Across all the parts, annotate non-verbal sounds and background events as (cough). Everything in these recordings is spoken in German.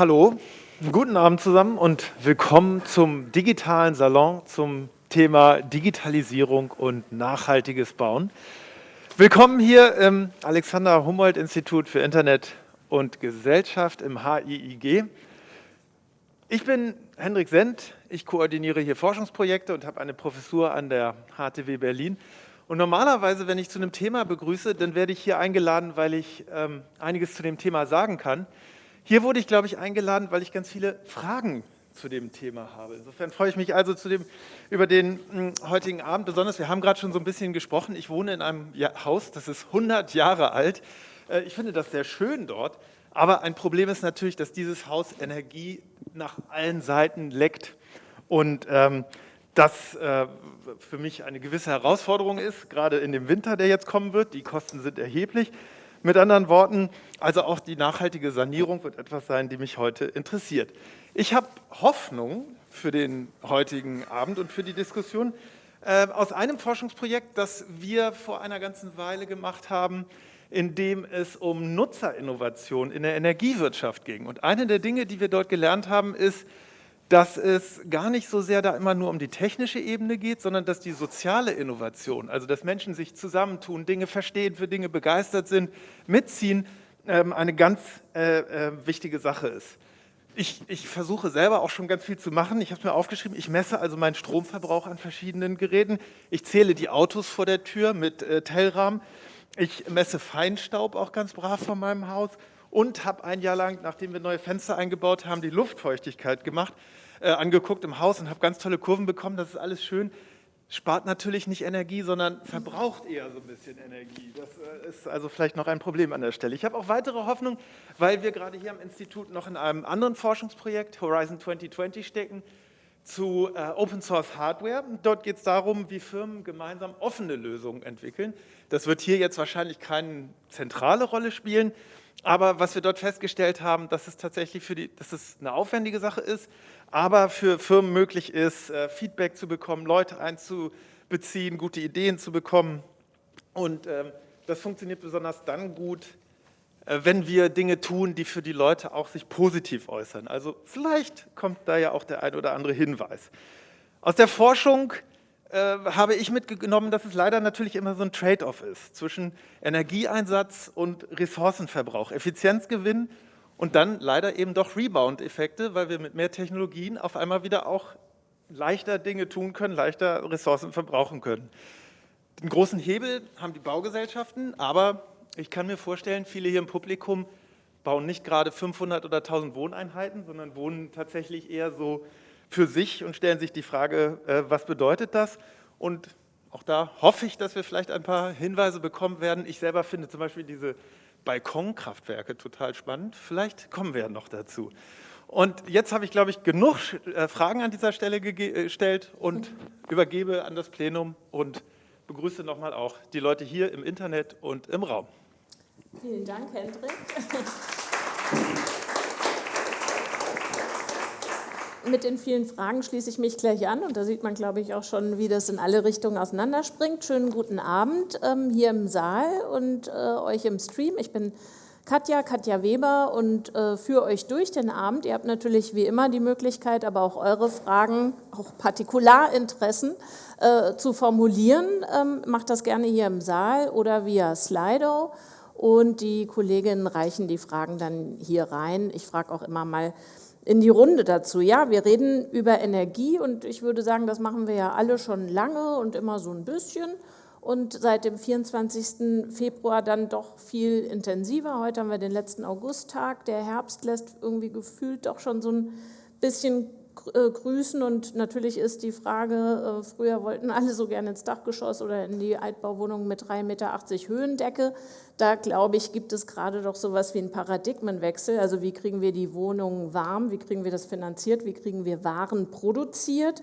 Hallo, guten Abend zusammen und willkommen zum digitalen Salon zum Thema Digitalisierung und nachhaltiges Bauen. Willkommen hier im Alexander Humboldt Institut für Internet und Gesellschaft im HIIG. Ich bin Hendrik Sendt, ich koordiniere hier Forschungsprojekte und habe eine Professur an der HTW Berlin. Und normalerweise, wenn ich zu einem Thema begrüße, dann werde ich hier eingeladen, weil ich ähm, einiges zu dem Thema sagen kann. Hier wurde ich, glaube ich, eingeladen, weil ich ganz viele Fragen zu dem Thema habe. Insofern freue ich mich also dem, über den mh, hm, heutigen Abend besonders. Wir haben gerade schon so ein bisschen gesprochen. Ich wohne in einem Haus, das ist 100 Jahre alt. Äh, ich finde das sehr schön dort. Aber ein Problem ist natürlich, dass dieses Haus Energie nach allen Seiten leckt. Und ähm, das äh, für mich eine gewisse Herausforderung ist, gerade in dem Winter, der jetzt kommen wird. Die Kosten sind erheblich. Mit anderen Worten, also auch die nachhaltige Sanierung wird etwas sein, die mich heute interessiert. Ich habe Hoffnung für den heutigen Abend und für die Diskussion äh, aus einem Forschungsprojekt, das wir vor einer ganzen Weile gemacht haben, in dem es um Nutzerinnovation in der Energiewirtschaft ging. Und eine der Dinge, die wir dort gelernt haben, ist, dass es gar nicht so sehr da immer nur um die technische Ebene geht, sondern dass die soziale Innovation, also dass Menschen sich zusammentun, Dinge verstehen, für Dinge begeistert sind, mitziehen, ähm, eine ganz äh, äh, wichtige Sache ist. Ich, ich, versuche selber auch schon ganz viel zu machen. Ich habe es mir aufgeschrieben, ich messe also meinen Stromverbrauch an verschiedenen Geräten. Ich zähle die Autos vor der Tür mit äh, Tellrahmen. Ich messe Feinstaub auch ganz brav von meinem Haus und habe ein Jahr lang, nachdem wir neue Fenster eingebaut haben, die Luftfeuchtigkeit gemacht äh, angeguckt im Haus und habe ganz tolle Kurven bekommen. Das ist alles schön. Spart natürlich nicht Energie, sondern verbraucht eher so ein bisschen Energie. Das äh, ist also vielleicht noch ein Problem an der Stelle. Ich habe auch weitere Hoffnung, weil wir gerade hier am Institut noch in einem anderen Forschungsprojekt, Horizon 2020, stecken, zu äh, Open Source Hardware. Dort geht es darum, wie Firmen gemeinsam offene Lösungen entwickeln. Das wird hier jetzt wahrscheinlich keine zentrale Rolle spielen, aber was wir dort festgestellt haben, dass es tatsächlich für die, dass es eine aufwendige Sache ist, aber für Firmen möglich ist, äh, Feedback zu bekommen, Leute einzubeziehen, gute Ideen zu bekommen. Und ähm, das funktioniert besonders dann gut, äh, wenn wir Dinge tun, die für die Leute auch sich positiv äußern. Also vielleicht kommt da ja auch der ein oder andere Hinweis. Aus der Forschung äh, habe ich mitgenommen, dass es leider natürlich immer so ein Trade-off ist zwischen Energieeinsatz und Ressourcenverbrauch, Effizienzgewinn und dann leider eben doch Rebound-Effekte, weil wir mit mehr Technologien auf einmal wieder auch leichter Dinge tun können, leichter Ressourcen verbrauchen können. Den großen Hebel haben die Baugesellschaften, aber ich kann mir vorstellen, viele hier im Publikum bauen nicht gerade 500 oder 1000 Wohneinheiten, sondern wohnen tatsächlich eher so für sich und stellen sich die Frage, äh, was bedeutet das? Und auch da hoffe ich, dass wir vielleicht ein paar Hinweise bekommen werden. Ich selber finde zum Beispiel diese Balkonkraftwerke total spannend. Vielleicht kommen wir noch dazu. Und jetzt habe ich, glaube ich, genug äh, Fragen an dieser Stelle äh, gestellt und übergebe an das Plenum und begrüße nochmal auch die Leute hier im Internet und im Raum. Vielen Dank, Hendrik. Mit den vielen Fragen schließe ich mich gleich an und da sieht man, glaube ich, auch schon, wie das in alle Richtungen auseinanderspringt. Schönen guten Abend ähm, hier im Saal und äh, euch im Stream. Ich bin Katja, Katja Weber und äh, führe euch durch den Abend. Ihr habt natürlich wie immer die Möglichkeit, aber auch eure Fragen, auch Partikularinteressen äh, zu formulieren. Ähm, macht das gerne hier im Saal oder via Slido und die Kolleginnen reichen die Fragen dann hier rein. Ich frage auch immer mal, in die Runde dazu. Ja, wir reden über Energie und ich würde sagen, das machen wir ja alle schon lange und immer so ein bisschen und seit dem 24. Februar dann doch viel intensiver. Heute haben wir den letzten Augusttag. Der Herbst lässt irgendwie gefühlt doch schon so ein bisschen grüßen und natürlich ist die Frage, äh, früher wollten alle so gerne ins Dachgeschoss oder in die Altbauwohnung mit 3,80 Meter Höhendecke. Da glaube ich, gibt es gerade doch so etwas wie einen Paradigmenwechsel. Also wie kriegen wir die Wohnungen warm, wie kriegen wir das finanziert, wie kriegen wir Waren produziert.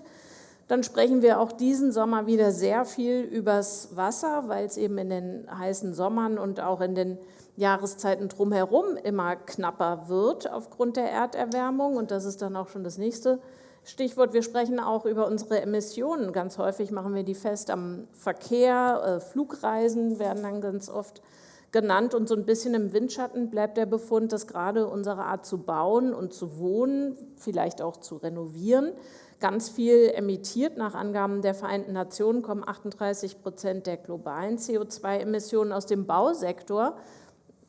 Dann sprechen wir auch diesen Sommer wieder sehr viel übers Wasser, weil es eben in den heißen Sommern und auch in den Jahreszeiten drumherum immer knapper wird aufgrund der Erderwärmung. Und das ist dann auch schon das nächste Stichwort. Wir sprechen auch über unsere Emissionen. Ganz häufig machen wir die fest am Verkehr. Äh, Flugreisen werden dann ganz oft genannt und so ein bisschen im Windschatten bleibt der Befund, dass gerade unsere Art zu bauen und zu wohnen, vielleicht auch zu renovieren, ganz viel emittiert. Nach Angaben der Vereinten Nationen kommen 38 Prozent der globalen CO2-Emissionen aus dem Bausektor.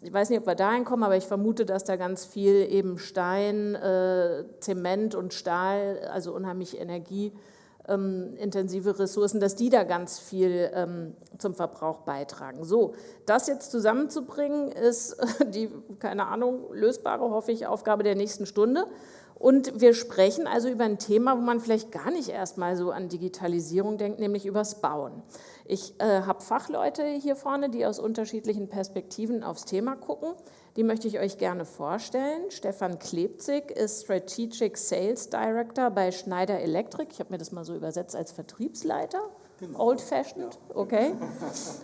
Ich weiß nicht, ob wir dahin kommen, aber ich vermute, dass da ganz viel eben Stein, äh, Zement und Stahl, also unheimlich Energie, ähm, Ressourcen, dass die da ganz viel ähm, zum Verbrauch beitragen. So, das jetzt zusammenzubringen, ist (laughs) die, keine Ahnung, lösbare, hoffe ich, Aufgabe der nächsten Stunde. Und wir sprechen also über ein Thema, wo man vielleicht gar nicht erstmal so an Digitalisierung denkt, nämlich übers Bauen. Ich äh, habe Fachleute hier vorne, die aus unterschiedlichen Perspektiven aufs Thema gucken. Die möchte ich euch gerne vorstellen. Stefan Klebzig ist Strategic Sales Director bei Schneider Electric. Ich habe mir das mal so übersetzt als Vertriebsleiter. Genau. Old fashioned, okay.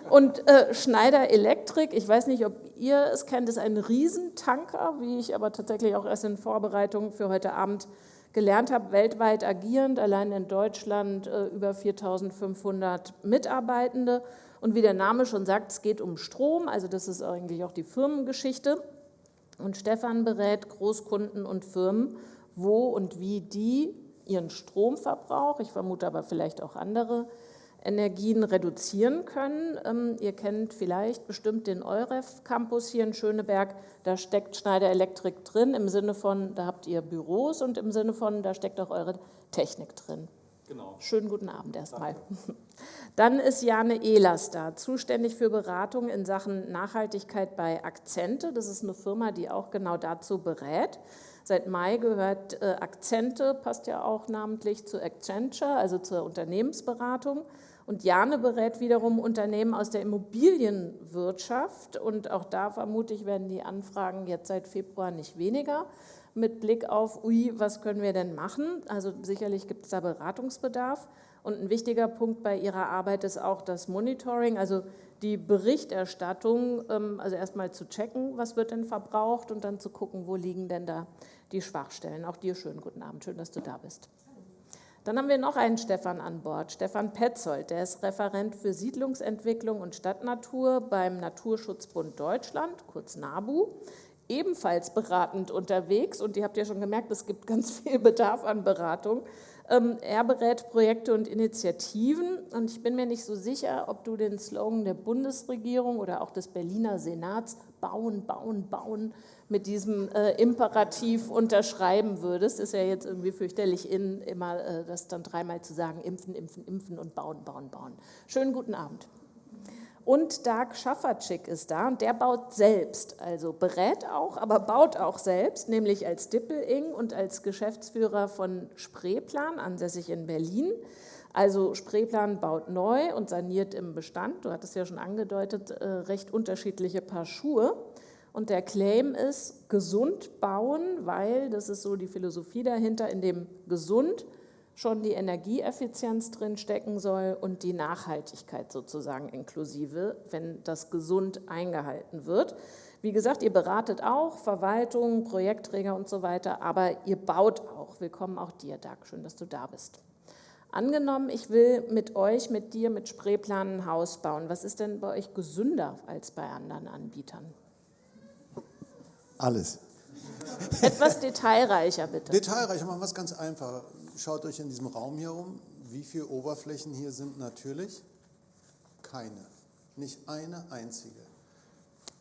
Und äh, Schneider Electric, ich weiß nicht, ob ihr es kennt, ist ein Riesentanker, wie ich aber tatsächlich auch erst in Vorbereitung für heute Abend gelernt habe, weltweit agierend, allein in Deutschland äh, über 4.500 Mitarbeitende. Und wie der Name schon sagt, es geht um Strom, also das ist eigentlich auch die Firmengeschichte. Und Stefan berät Großkunden und Firmen, wo und wie die ihren Stromverbrauch, ich vermute aber vielleicht auch andere Energien reduzieren können. Ähm, ihr kennt vielleicht bestimmt den EUREF Campus hier in Schöneberg. Da steckt Schneider Elektrik drin, im Sinne von, da habt ihr Büros und im Sinne von, da steckt auch eure Technik drin. Genau. Schönen guten Abend erstmal. (laughs) Dann ist Jane Ehlers da, zuständig für Beratung in Sachen Nachhaltigkeit bei Akzente. Das ist eine Firma, die auch genau dazu berät. Seit Mai gehört äh, Akzente, passt ja auch namentlich zu Accenture, also zur Unternehmensberatung. Und Jane berät wiederum Unternehmen aus der Immobilienwirtschaft. Und auch da vermute ich, werden die Anfragen jetzt seit Februar nicht weniger. Mit Blick auf, ui, was können wir denn machen? Also sicherlich gibt es da Beratungsbedarf. Und ein wichtiger Punkt bei Ihrer Arbeit ist auch das Monitoring, also die Berichterstattung, ähm, also erstmal zu checken, was wird denn verbraucht und dann zu gucken, wo liegen denn da die Schwachstellen. Auch dir schönen guten Abend, schön, dass du da bist. Dann haben wir noch einen Stefan an Bord, Stefan Petzold, der ist Referent für Siedlungsentwicklung und Stadtnatur beim Naturschutzbund Deutschland, kurz NABU, ebenfalls beratend unterwegs und ihr habt ja schon gemerkt, es gibt ganz viel Bedarf an Beratung. Ähm, er berät Projekte und Initiativen und ich bin mir nicht so sicher, ob du den Slogan der Bundesregierung oder auch des Berliner Senats bauen, bauen, bauen mit diesem äh, Imperativ unterschreiben würdest, ist ja jetzt irgendwie fürchterlich in, immer äh, das dann dreimal zu sagen, impfen, impfen, impfen und bauen, bauen, bauen. Schönen guten Abend. Und Dark Schafferczyk ist da und der baut selbst, also berät auch, aber baut auch selbst, nämlich als Dippeling und als Geschäftsführer von Spreeplan, ansässig in Berlin. Also Spreeplan baut neu und saniert im Bestand, du hattest ja schon angedeutet, äh, recht unterschiedliche Paar Schuhe. Und der Claim ist, gesund bauen, weil, das ist so die Philosophie dahinter, in dem gesund schon die Energieeffizienz drin stecken soll und die Nachhaltigkeit sozusagen inklusive, wenn das gesund eingehalten wird. Wie gesagt, ihr beratet auch, Verwaltung, Projektträger und so weiter, aber ihr baut auch. Willkommen auch dir, Dag, schön, dass du da bist. Angenommen, ich will mit euch, mit dir, mit Spreeplan ein Haus bauen. Was ist denn bei euch gesünder als bei anderen Anbietern? Alles. Etwas detailreicher, bitte. Detailreicher, machen wir es ganz einfach. Schaut euch in diesem Raum hier um. Wie viele Oberflächen hier sind natürlich? Keine. Nicht eine einzige.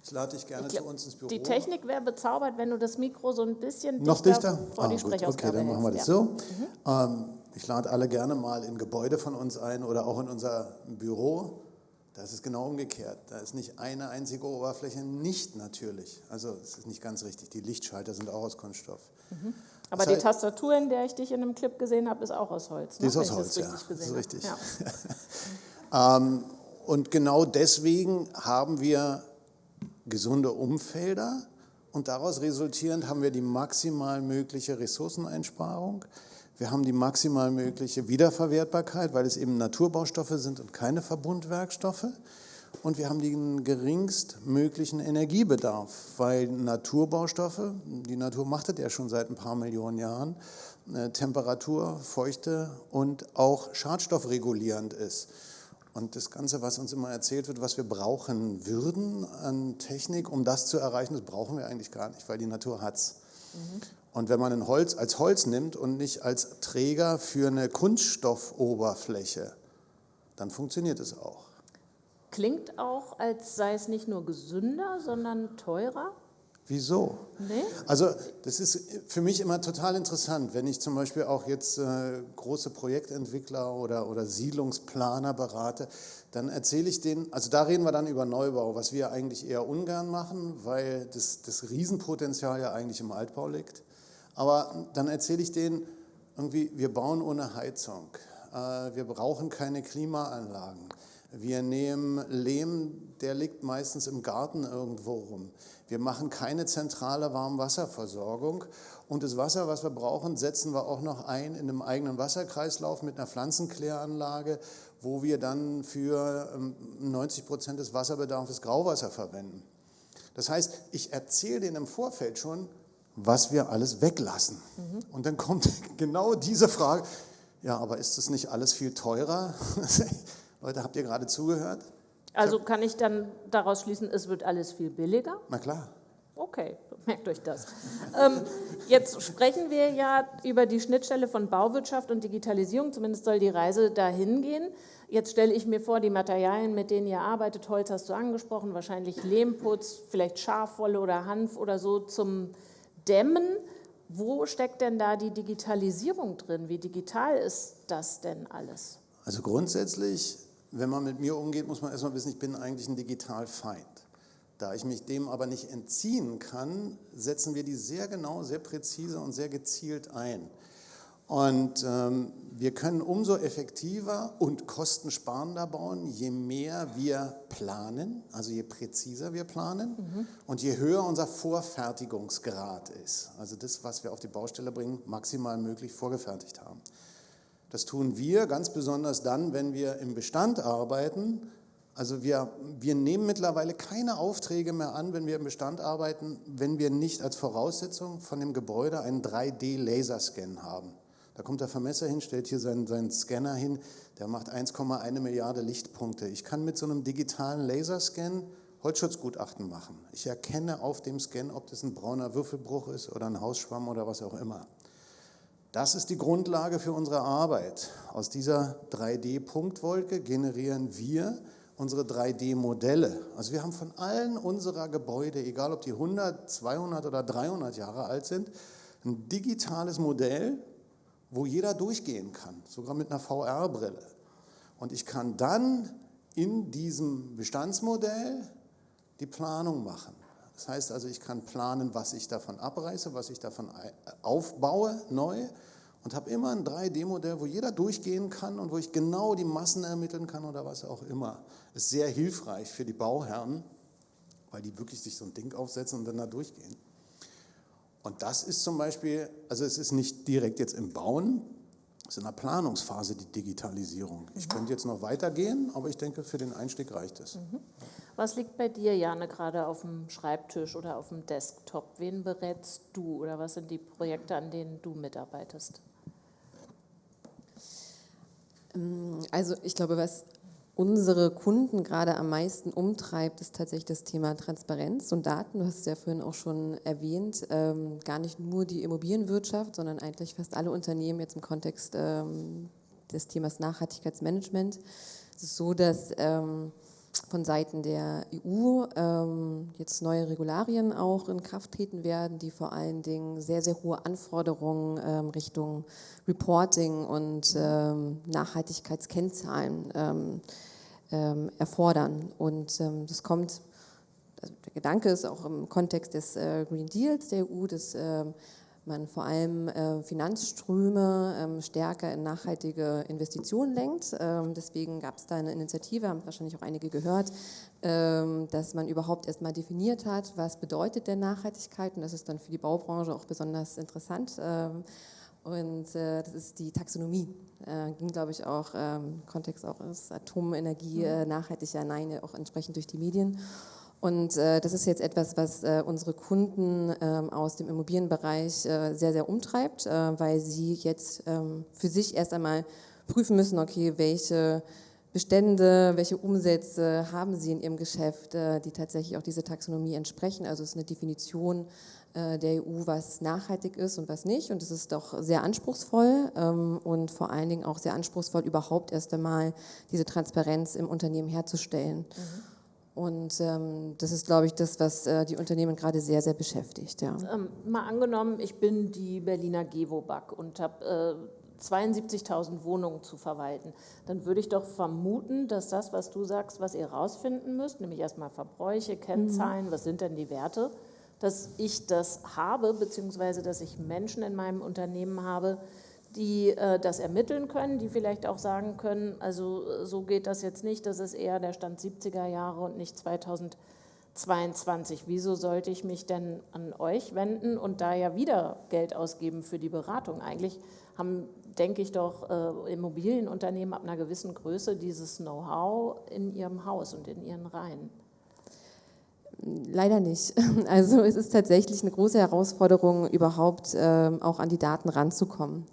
Ich lade dich gerne glaub, zu uns ins Büro. Die Technik wäre bezaubert, wenn du das Mikro so ein bisschen Noch dichter vor ah, die gut. Okay, dann machen wir das ja. so. Mhm. Ähm, ich lade alle gerne mal in Gebäude von uns ein oder auch in unser Büro. Das ist genau umgekehrt. Da ist nicht eine einzige Oberfläche nicht natürlich. Also es ist nicht ganz richtig. Die Lichtschalter sind auch aus Kunststoff. Mhm. Aber das die heißt, Tastatur, in der ich dich in einem Clip gesehen habe, ist auch aus Holz. Ne? Die ist aus Holz, ja. Das ist richtig. Ja. (laughs) ähm, und genau deswegen haben wir gesunde Umfelder und daraus resultierend haben wir die maximal mögliche Ressourceneinsparung. Wir haben die maximal mögliche Wiederverwertbarkeit, weil es eben Naturbaustoffe sind und keine Verbundwerkstoffe. Und wir haben den geringstmöglichen Energiebedarf, weil Naturbaustoffe, die Natur macht das ja schon seit ein paar Millionen Jahren, äh, Temperatur, Feuchte und auch schadstoffregulierend ist. Und das Ganze, was uns immer erzählt wird, was wir brauchen würden an Technik, um das zu erreichen, das brauchen wir eigentlich gar nicht, weil die Natur hat es. Mhm. Und wenn man ein Holz als Holz nimmt und nicht als Träger für eine Kunststoffoberfläche, dann funktioniert es auch. Klingt auch, als sei es nicht nur gesünder, sondern teurer? Wieso? Nee? Also das ist für mich immer total interessant, wenn ich zum Beispiel auch jetzt äh, große Projektentwickler oder, oder Siedlungsplaner berate, dann erzähle ich denen, also da reden wir dann über Neubau, was wir eigentlich eher ungern machen, weil das, das Riesenpotenzial ja eigentlich im Altbau liegt. Aber dann erzähle ich denen irgendwie, wir bauen ohne Heizung, äh, wir brauchen keine Klimaanlagen. Wir nehmen Lehm, der liegt meistens im Garten irgendwo rum. Wir machen keine zentrale Warmwasserversorgung und das Wasser, was wir brauchen, setzen wir auch noch ein in einem eigenen Wasserkreislauf mit einer Pflanzenkläranlage, wo wir dann für 90 ähm, Prozent des Wasserbedarfs Grauwasser verwenden. Das heißt, ich erzähle denen im Vorfeld schon, was wir alles weglassen. Mhm. Und dann kommt (laughs) genau diese Frage, ja, aber ist das nicht alles viel teurer? (laughs) Leute, habt ihr gerade zugehört? Also kann ich dann daraus schließen, es wird alles viel billiger? Na klar. Okay, (laughs) merkt euch das. ähm, jetzt sprechen wir ja über die Schnittstelle von Bauwirtschaft und Digitalisierung, zumindest soll die Reise dahin gehen. Jetzt stelle ich mir vor, die Materialien, mit denen ihr arbeitet, Holz hast du angesprochen, wahrscheinlich Lehmputz, vielleicht Schafwolle oder Hanf oder so zum Dämmen. Wo steckt denn da die Digitalisierung drin? Wie digital ist das denn alles? Also grundsätzlich wenn man mit mir umgeht, muss man erstmal wissen, ich bin eigentlich ein Digitalfeind. Da ich mich dem aber nicht entziehen kann, setzen wir die sehr genau, sehr präzise und sehr gezielt ein. Und ähm, wir können umso effektiver und kostensparender bauen, je mehr wir planen, also je präziser wir planen mhm. und je höher unser Vorfertigungsgrad ist. Also das, was wir auf die Baustelle bringen, maximal möglich vorgefertigt haben. Das tun wir ganz besonders dann, wenn wir im Bestand arbeiten. Also wir, wir nehmen mittlerweile keine Aufträge mehr an, wenn wir im Bestand arbeiten, wenn wir nicht als Voraussetzung von dem Gebäude einen 3D-Laserscan haben. Da kommt der Vermesser hin, stellt hier seinen, seinen Scanner hin, der macht 1,1 Milliarde Lichtpunkte. Ich kann mit so einem digitalen Laserscan Holzschutzgutachten machen. Ich erkenne auf dem Scan, ob das ein brauner Würfelbruch ist oder ein Hausschwamm oder was auch immer. Das ist die Grundlage für unsere Arbeit. Aus dieser 3D-Punktwolke generieren wir unsere 3D-Modelle. Also wir haben von allen unserer Gebäude, egal ob die 100, 200 oder 300 Jahre alt sind, ein digitales Modell, wo jeder durchgehen kann, sogar mit einer VR-Brille. Und ich kann dann in diesem Bestandsmodell die Planung machen. Das heißt also, ich kann planen, was ich davon abreiße, was ich davon aufbaue neu und habe immer ein 3D-Modell, wo jeder durchgehen kann und wo ich genau die Massen ermitteln kann oder was auch immer. Ist sehr hilfreich für die Bauherren, weil die wirklich sich so ein Ding aufsetzen und dann da durchgehen. Und das ist zum Beispiel, also es ist nicht direkt jetzt im Bauen, ist in der Planungsphase die Digitalisierung. Ich mhm. könnte jetzt noch weitergehen, aber ich denke, für den Einstieg reicht es. Mhm. Was liegt bei dir, Jane, gerade auf dem Schreibtisch oder auf dem Desktop? Wen berätst du oder was sind die Projekte, an denen du mitarbeitest? Ähm, also ich glaube, was unsere Kunden gerade am meisten umtreibt, ist tatsächlich das Thema Transparenz und Daten. Du hast es ja vorhin auch schon erwähnt, ähm, gar nicht nur die Immobilienwirtschaft, sondern eigentlich fast alle Unternehmen jetzt im Kontext ähm, des Themas Nachhaltigkeitsmanagement. Es ist so, dass ähm, von Seiten der EU ähm, jetzt neue Regularien auch in Kraft treten werden, die vor allen Dingen sehr, sehr hohe Anforderungen ähm, Richtung Reporting und ähm, Nachhaltigkeitskennzahlen ähm, ähm, erfordern. Und ähm, das kommt, also der Gedanke ist auch im Kontext des äh, Green Deals der EU, dass man vor allem äh, Finanzströme ähm, stärker in nachhaltige Investitionen lenkt. Ähm, deswegen gab es da eine Initiative, haben wahrscheinlich auch einige gehört, ähm, dass man überhaupt erstmal definiert hat, was bedeutet denn Nachhaltigkeit und das ist dann für die Baubranche auch besonders interessant. Ähm, und äh, das ist die Taxonomie. Äh, ging, glaube ich, auch im Kontext auch ist Atomenergie, mhm. äh, nachhaltig ja, nein, auch entsprechend durch die Medien. Und äh, das ist jetzt etwas, was äh, unsere Kunden äh, aus dem Immobilienbereich äh, sehr, sehr umtreibt, äh, weil sie jetzt ähm, für sich erst einmal prüfen müssen, okay, welche Bestände, welche Umsätze haben Sie in Ihrem Geschäft, äh, die tatsächlich auch diese Taxonomie entsprechen. Also es ist eine Definition der EU, was nachhaltig ist und was nicht. Und es ist doch sehr anspruchsvoll ähm, und vor allen Dingen auch sehr anspruchsvoll, überhaupt erst einmal diese Transparenz im Unternehmen herzustellen. Mhm. Und ähm, das ist, glaube ich, das, was äh, die Unternehmen gerade sehr, sehr beschäftigt. Ja. Ähm, mal angenommen, ich bin die Berliner Gewobag und habe äh, 72.000 Wohnungen zu verwalten, dann würde ich doch vermuten, dass das, was du sagst, was ihr rausfinden müsst, nämlich erstmal Verbräuche, Kennzahlen, mhm. was sind denn die Werte, dass ich das habe, beziehungsweise dass ich Menschen in meinem Unternehmen habe, die äh, das ermitteln können, die vielleicht auch sagen können, also so geht das jetzt nicht, das ist eher der Stand 70er Jahre und nicht 2022. Wieso sollte ich mich denn an euch wenden und da ja wieder Geld ausgeben für die Beratung? Eigentlich haben denke ich doch, äh, Immobilienunternehmen ab einer gewissen Größe dieses Know-how in ihrem Haus und in ihren Reihen. Leider nicht. (laughs) Also es ist tatsächlich eine große Herausforderung, überhaupt äh, auch an die Daten ranzukommen.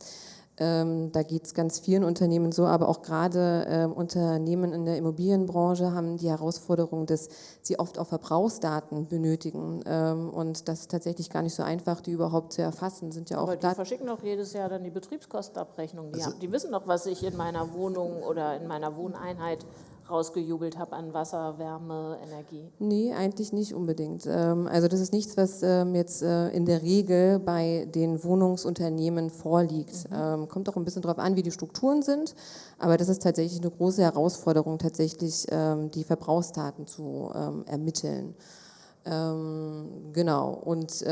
Ähm, da geht es ganz vielen Unternehmen so, aber auch gerade äh, Unternehmen in der Immobilienbranche haben die Herausforderung, dass sie oft auch Verbrauchsdaten benötigen. Ähm, und das ist tatsächlich gar nicht so einfach, die überhaupt zu erfassen. Sind ja auch aber die verschicken doch jedes Jahr dann die Betriebskostenabrechnung. Die, also, die wissen doch, was ich in meiner Wohnung oder in meiner Wohneinheit rausgejubelt habe an Wasser, Wärme, Energie? Nee, eigentlich nicht unbedingt. Ähm, also das ist nichts, was ähm, jetzt äh, in der Regel bei den Wohnungsunternehmen vorliegt. Mhm. Ähm, kommt auch ein bisschen darauf an, wie die Strukturen sind, aber das ist tatsächlich eine große Herausforderung, tatsächlich die Verbrauchsdaten zu ermitteln. Genau, und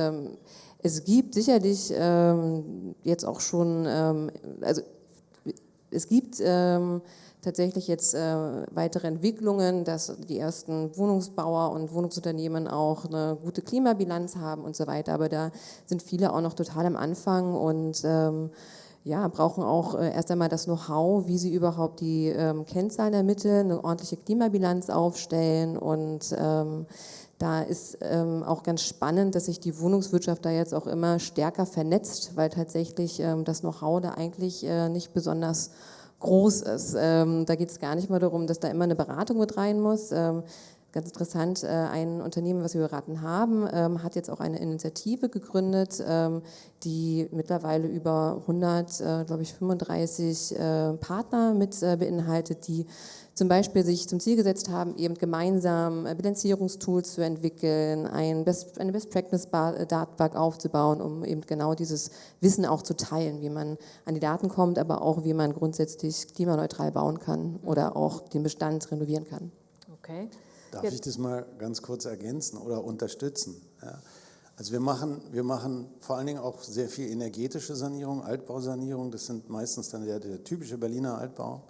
es gibt sicherlich jetzt auch schon, also es gibt tatsächlich jetzt äh, weitere Entwicklungen, dass die ersten Wohnungsbauer und Wohnungsunternehmen auch eine gute Klimabilanz haben und so weiter. Aber da sind viele auch noch total am Anfang und ähm, ja, brauchen auch äh, erst einmal das Know-how, wie sie überhaupt die ähm, Kennzahlen ermitteln, eine ordentliche Klimabilanz aufstellen und ähm, da ist ähm, auch ganz spannend, dass sich die Wohnungswirtschaft da jetzt auch immer stärker vernetzt, weil tatsächlich ähm, das Know-how da eigentlich äh, nicht besonders groß ist. Ähm, da geht es gar nicht mal darum, dass da immer eine Beratung mit rein muss. Ähm, ganz interessant, äh, ein Unternehmen, was wir beraten haben, ähm, hat jetzt auch eine Initiative gegründet, ähm, die mittlerweile über 100, äh, glaube ich, 35 äh, Partner mit beinhaltet, die zum Beispiel sich zum Ziel gesetzt haben, eben gemeinsam Bilanzierungstools zu entwickeln, ein Best, eine Best-Practice-Datenbank aufzubauen, um eben genau dieses Wissen auch zu teilen, wie man an die Daten kommt, aber auch wie man grundsätzlich klimaneutral bauen kann oder auch den Bestand renovieren kann. Okay. Darf Jetzt. ich das mal ganz kurz ergänzen oder unterstützen? Ja. Also wir machen, wir machen vor allen Dingen auch sehr viel energetische Sanierung, Altbausanierung. Das sind meistens dann der, der typische Berliner Altbau.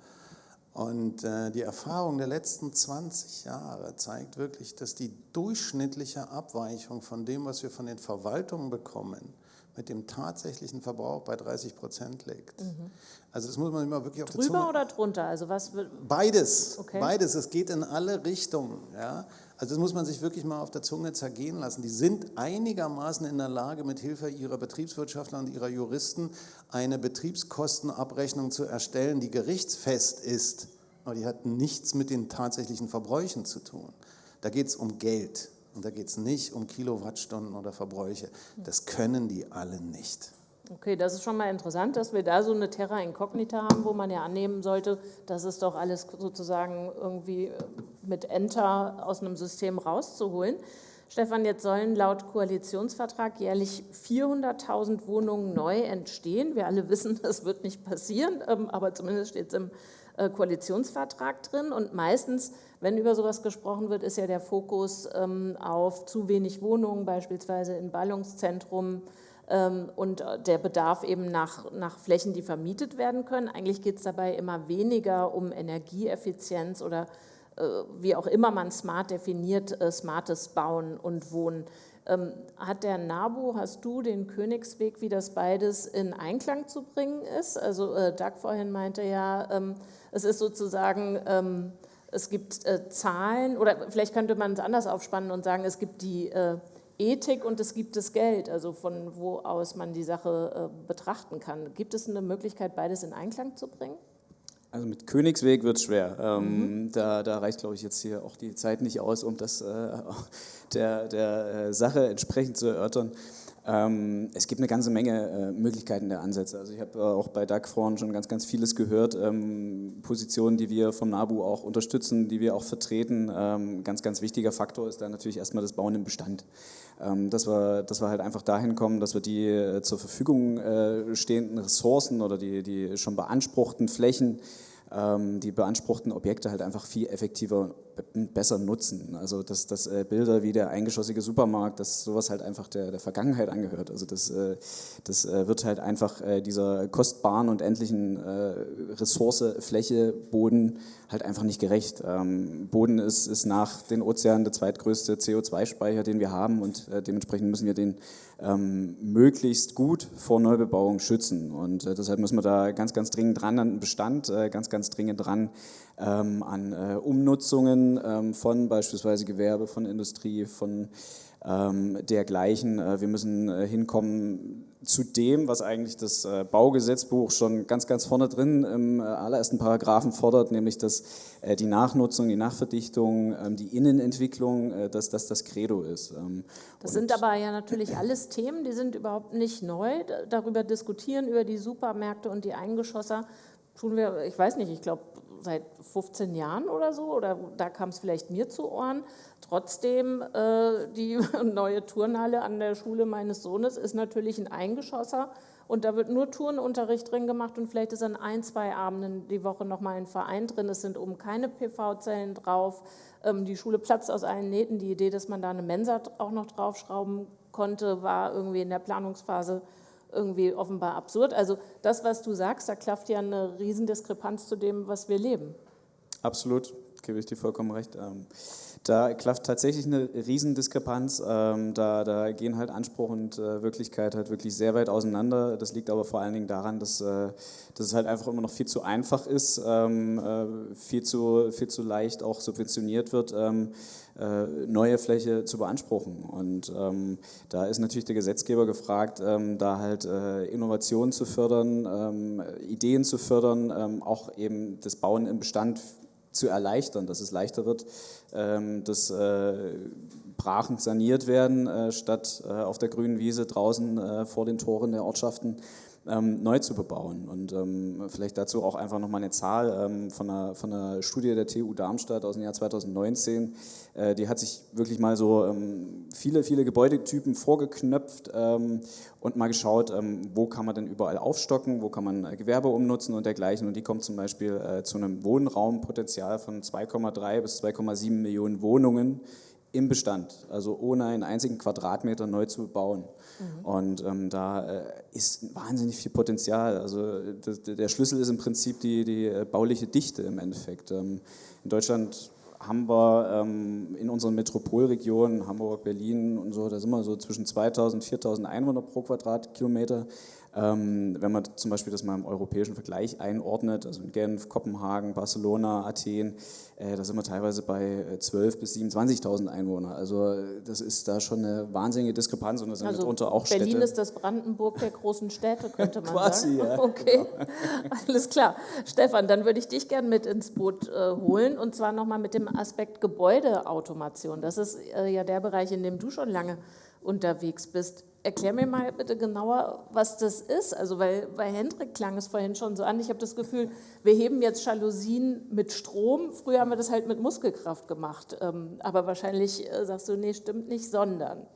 Und äh, die Erfahrung der letzten 20 Jahre zeigt wirklich, dass die durchschnittliche Abweichung von dem, was wir von den Verwaltungen bekommen, mit dem tatsächlichen Verbrauch bei 30 Prozent liegt. Mhm. Also das muss man immer wirklich auf Drüber der Zunge... oder drunter? Also was beides, okay. beides. Es geht in alle Richtungen. Ja? Also das muss man sich wirklich mal auf der Zunge zergehen lassen. Die sind einigermaßen in der Lage, mit Hilfe ihrer Betriebswirtschaftler und ihrer Juristen eine Betriebskostenabrechnung zu erstellen, die gerichtsfest ist. Aber die hat nichts mit den tatsächlichen Verbräuchen zu tun. Da geht es um Geld und da geht es nicht um Kilowattstunden oder Verbräuche. Das können die alle nicht. Okay, das ist schon mal interessant, dass wir da so eine Terra Incognita haben, wo man ja annehmen sollte, dass es doch alles sozusagen irgendwie mit Enter aus einem System rauszuholen. Stefan, jetzt sollen laut Koalitionsvertrag jährlich 400.000 Wohnungen neu entstehen. Wir alle wissen, (laughs) das wird nicht passieren, ähm, aber zumindest steht es im äh, Koalitionsvertrag drin. Und meistens, wenn über sowas gesprochen wird, ist ja der Fokus ähm, auf zu wenig Wohnungen, beispielsweise in Ballungszentrum, ähm, und äh, der Bedarf eben nach, nach Flächen, die vermietet werden können. Eigentlich geht es dabei immer weniger um Energieeffizienz oder äh, wie auch immer man smart definiert, äh, smartes Bauen und Wohnen. Ähm, hat der NABU, hast du den Königsweg, wie das beides in Einklang zu bringen ist? Also Doug vorhin meinte ja, es ist sozusagen, es gibt äh, Zahlen oder vielleicht könnte man es anders aufspannen und sagen, es gibt die äh, Ethik und es gibt das Geld, also von wo aus man die Sache äh, betrachten kann. Gibt es eine Möglichkeit, beides in Einklang zu bringen? Also mit Königsweg wird es schwer. Ähm, mhm. da, da, reicht, glaube ich, jetzt hier auch die Zeit nicht aus, um das äh, (laughs) der, der äh, Sache entsprechend zu erörtern. Ähm, es gibt eine ganze Menge äh, Möglichkeiten der Ansätze. Also ich habe äh, auch bei DAG vorhin schon ganz, ganz vieles gehört. Ähm, Positionen, die wir vom NABU auch unterstützen, die wir auch vertreten. Ähm, ganz, ganz wichtiger Faktor ist da natürlich erstmal das Bauen im Bestand. Ähm, dass, wir, dass wir halt einfach dahin kommen, dass wir die äh, zur Verfügung äh, stehenden Ressourcen oder die, die schon beanspruchten Flächen ähm, die beanspruchten Objekte halt einfach viel effektiver besser nutzen. Also dass, dass äh, Bilder wie der eingeschossige Supermarkt, dass sowas halt einfach der, der Vergangenheit angehört. Also das, äh, das äh, wird halt einfach äh, dieser kostbaren und endlichen äh, Ressource, Fläche, Boden halt einfach nicht gerecht. Ähm, Boden ist, ist nach den Ozeanen der zweitgrößte CO2-Speicher, den wir haben und äh, dementsprechend müssen wir den ähm, möglichst gut vor Neubebauung schützen. Und deshalb müssen wir da ganz, ganz dringend dran an den Bestand, ganz, ganz dringend dran ähm, an äh, Umnutzungen ähm, von beispielsweise Gewerbe, von Industrie, von ähm, dergleichen. Äh, wir müssen äh, hinkommen zu dem, was eigentlich das äh, Baugesetzbuch schon ganz, ganz vorne drin im äh, allerersten Paragraphen fordert, nämlich dass äh, die Nachnutzung, die Nachverdichtung, ähm, die Innenentwicklung, dass das das Credo ist. Ähm, das sind aber ja natürlich alles Themen, die sind überhaupt nicht neu. Darüber diskutieren, über die Supermärkte und die Eingeschosser tun wir, ich weiß nicht, ich glaube, seit 15 Jahren oder so, oder da kam es vielleicht mir zu Ohren. Trotzdem, äh, die (laughs) neue Turnhalle an der Schule meines Sohnes ist natürlich ein Eingeschosser und da wird nur Turnunterricht drin gemacht und vielleicht ist an ein, zwei Abenden die Woche nochmal ein Verein drin. Es sind oben keine PV-Zellen drauf. Ähm, die Schule platzt aus allen Nähten. Die Idee, dass man da eine Mensa auch noch draufschrauben konnte, war irgendwie in der Planungsphase irgendwie offenbar absurd. Also das, was du sagst, da klafft ja eine Riesendiskrepanz zu dem, was wir leben. Absolut, gebe ich dir vollkommen recht. Ähm, da klafft tatsächlich eine Riesendiskrepanz. Ähm, da, da gehen halt Anspruch und äh, Wirklichkeit halt wirklich sehr weit auseinander. Das liegt aber vor allen Dingen daran, dass, äh, dass es halt einfach immer noch viel zu einfach ist, ähm, äh, viel, zu, viel zu leicht auch subventioniert wird neue Fläche zu beanspruchen. Und ähm, da ist natürlich der Gesetzgeber gefragt, ähm, da halt äh, Innovationen zu fördern, ähm, Ideen zu fördern, auch eben das Bauen im Bestand zu erleichtern, dass es leichter wird, ähm, dass äh, Brachen saniert werden, äh, statt äh, auf der grünen Wiese draußen vor den Toren der Ortschaften ähm, neu zu bebauen. Und ähm, vielleicht dazu auch einfach nochmal eine Zahl ähm, von, einer, von einer Studie der TU Darmstadt aus dem Jahr 2019. Äh, die hat sich wirklich mal so ähm, viele, viele Gebäudetypen vorgeknöpft ähm, und mal geschaut, ähm, wo kann man denn überall aufstocken, wo kann man äh, Gewerbe umnutzen und dergleichen. Und die kommt zum Beispiel äh, zu einem Wohnraumpotenzial von 2,3 bis 2,7 Millionen Wohnungen im Bestand, also ohne einen einzigen Quadratmeter neu zu bauen. Mhm. Und ähm, da äh, ist wahnsinnig viel Potenzial. Also das, der Schlüssel ist im Prinzip die, die äh, bauliche Dichte im Endeffekt. Ähm, in Deutschland haben wir ähm, in unseren Metropolregionen, Hamburg, Berlin und so, da sind wir so zwischen 2000 und 4000 Einwohner pro Quadratkilometer. Ähm, wenn man zum Beispiel das mal im europäischen Vergleich einordnet, also in Genf, Kopenhagen, Barcelona, Athen, äh, da sind wir teilweise bei 12.000 bis 27.000 Einwohner. Also das ist da schon eine wahnsinnige Diskrepanz und das sind also mitunter auch Berlin Städte. ist das Brandenburg der großen Städte, könnte man Quasi, sagen. Ja, (laughs) okay, genau. alles klar. Stefan, dann würde ich dich gerne mit ins Boot äh, holen und zwar nochmal mit dem Aspekt Gebäudeautomation. Das ist äh, ja der Bereich, in dem du schon lange unterwegs bist. Erklär mir mal bitte genauer, was das ist. Also, weil bei Hendrik klang es vorhin schon so an. Ich habe das Gefühl, wir heben jetzt Jalousien mit Strom. Früher haben wir das halt mit Muskelkraft gemacht. Ähm, aber wahrscheinlich äh, sagst du, nee, stimmt nicht, sondern.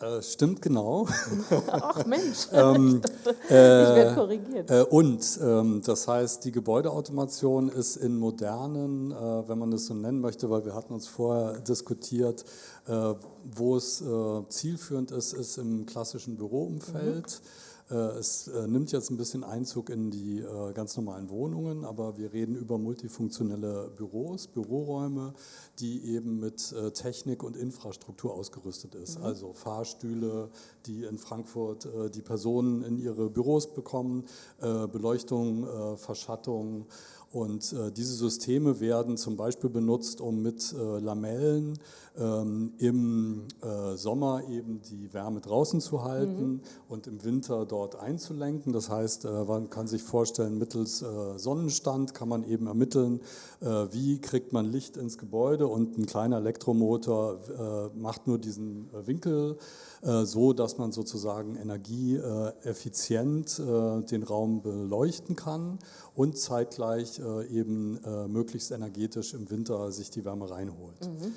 Äh, stimmt genau. (laughs) Ach Mensch, (laughs) ähm, (laughs) ich, ich werde korrigiert. Äh, und ähm, das heißt, die Gebäudeautomation ist in modernen, äh, wenn man das so nennen möchte, weil wir hatten uns vorher diskutiert, äh, wo es äh, zielführend ist, ist im klassischen Büroumfeld. Mhm äh, es äh, nimmt jetzt ein bisschen Einzug in die äh, ganz normalen Wohnungen, aber wir reden über multifunktionelle Büros, Büroräume, die eben mit Technik und Infrastruktur ausgerüstet ist. Mhm. Also Fahrstühle, die in Frankfurt die Personen in ihre Büros bekommen, Beleuchtung, Verschattung Und äh, diese Systeme werden zum Beispiel benutzt, um mit äh, Lamellen im äh, Sommer eben die Wärme draußen zu halten mhm. und im Winter dort einzulenken. Das heißt, äh, man kann sich vorstellen, mittels äh, Sonnenstand kann man eben ermitteln, wie kriegt man Licht ins Gebäude und ein kleiner Elektromotor macht nur diesen Winkel so, dass man sozusagen energieeffizient den Raum beleuchten kann und zeitgleich eben möglichst energetisch im Winter sich die Wärme reinholt. Mhm.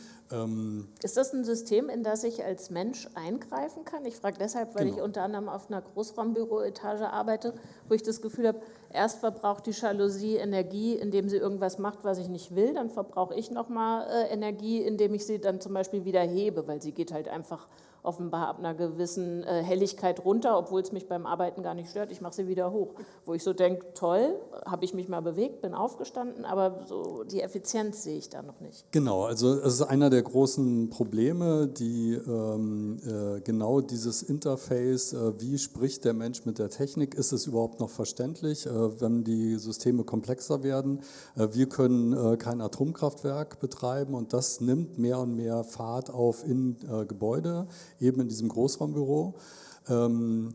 Ähm, ist das ein System, in das ich als Mensch eingreifen kann? Ich frage deshalb, weil genau. ich unter anderem auf einer Großraumbüroetage arbeite, wo ich das Gefühl habe, erst verbraucht die Jalousie Energie, indem sie irgendwas macht, was ich nicht will, dann verbrauche ich nochmal äh, Energie, indem ich sie dann zum Beispiel wieder hebe, weil sie geht halt einfach offenbar ab einer gewissen äh, Helligkeit runter, obwohl es mich beim Arbeiten gar nicht stört. Ich mache sie wieder hoch. Wo ich so denke, toll, habe ich mich mal bewegt, bin aufgestanden, aber so die Effizienz sehe ich da noch nicht. Genau, also es ist einer der großen Probleme, die ähm, äh, genau dieses Interface, äh, wie spricht der Mensch mit der Technik, ist es überhaupt noch verständlich, äh, wenn die Systeme komplexer werden. Äh, wir können äh, kein Atomkraftwerk betreiben und das nimmt mehr und mehr Fahrt auf in Gebäude eben in diesem Großraumbüro. Ähm,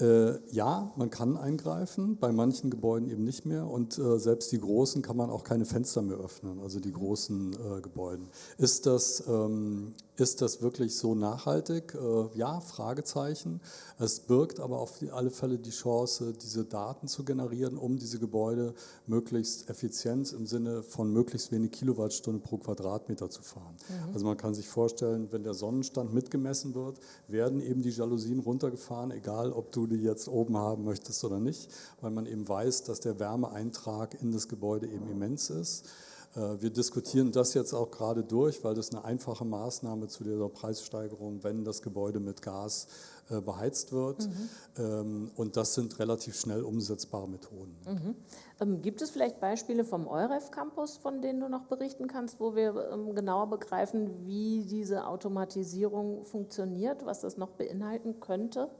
äh, ja, man kann eingreifen, bei manchen Gebäuden eben nicht mehr und äh, selbst die großen kann man auch keine Fenster mehr öffnen, also die großen äh, Gebäuden. Ist das, ähm, ist das wirklich so nachhaltig? Äh, ja, Fragezeichen. Es birgt aber auf alle Fälle die Chance, diese Daten zu generieren, um diese Gebäude möglichst effizient im Sinne von möglichst wenig Kilowattstunde pro Quadratmeter zu fahren. Mhm. Also man kann sich vorstellen, wenn der Sonnenstand mitgemessen wird, werden eben die Jalousien runtergefahren, egal ob du die jetzt oben haben möchtest oder nicht, weil man eben weiß, dass der Wärmeeintrag in das Gebäude eben immens ist. Äh, wir diskutieren das jetzt auch gerade durch, weil das eine einfache Maßnahme zu dieser Preissteigerung, wenn das Gebäude mit Gas äh, beheizt wird. Mhm. Ähm, und das sind relativ schnell umsetzbare Methoden. Mhm. Ähm, gibt es vielleicht Beispiele vom EUREF Campus, von denen du noch berichten kannst, wo wir ähm, genauer begreifen, wie diese Automatisierung funktioniert, was das noch beinhalten könnte?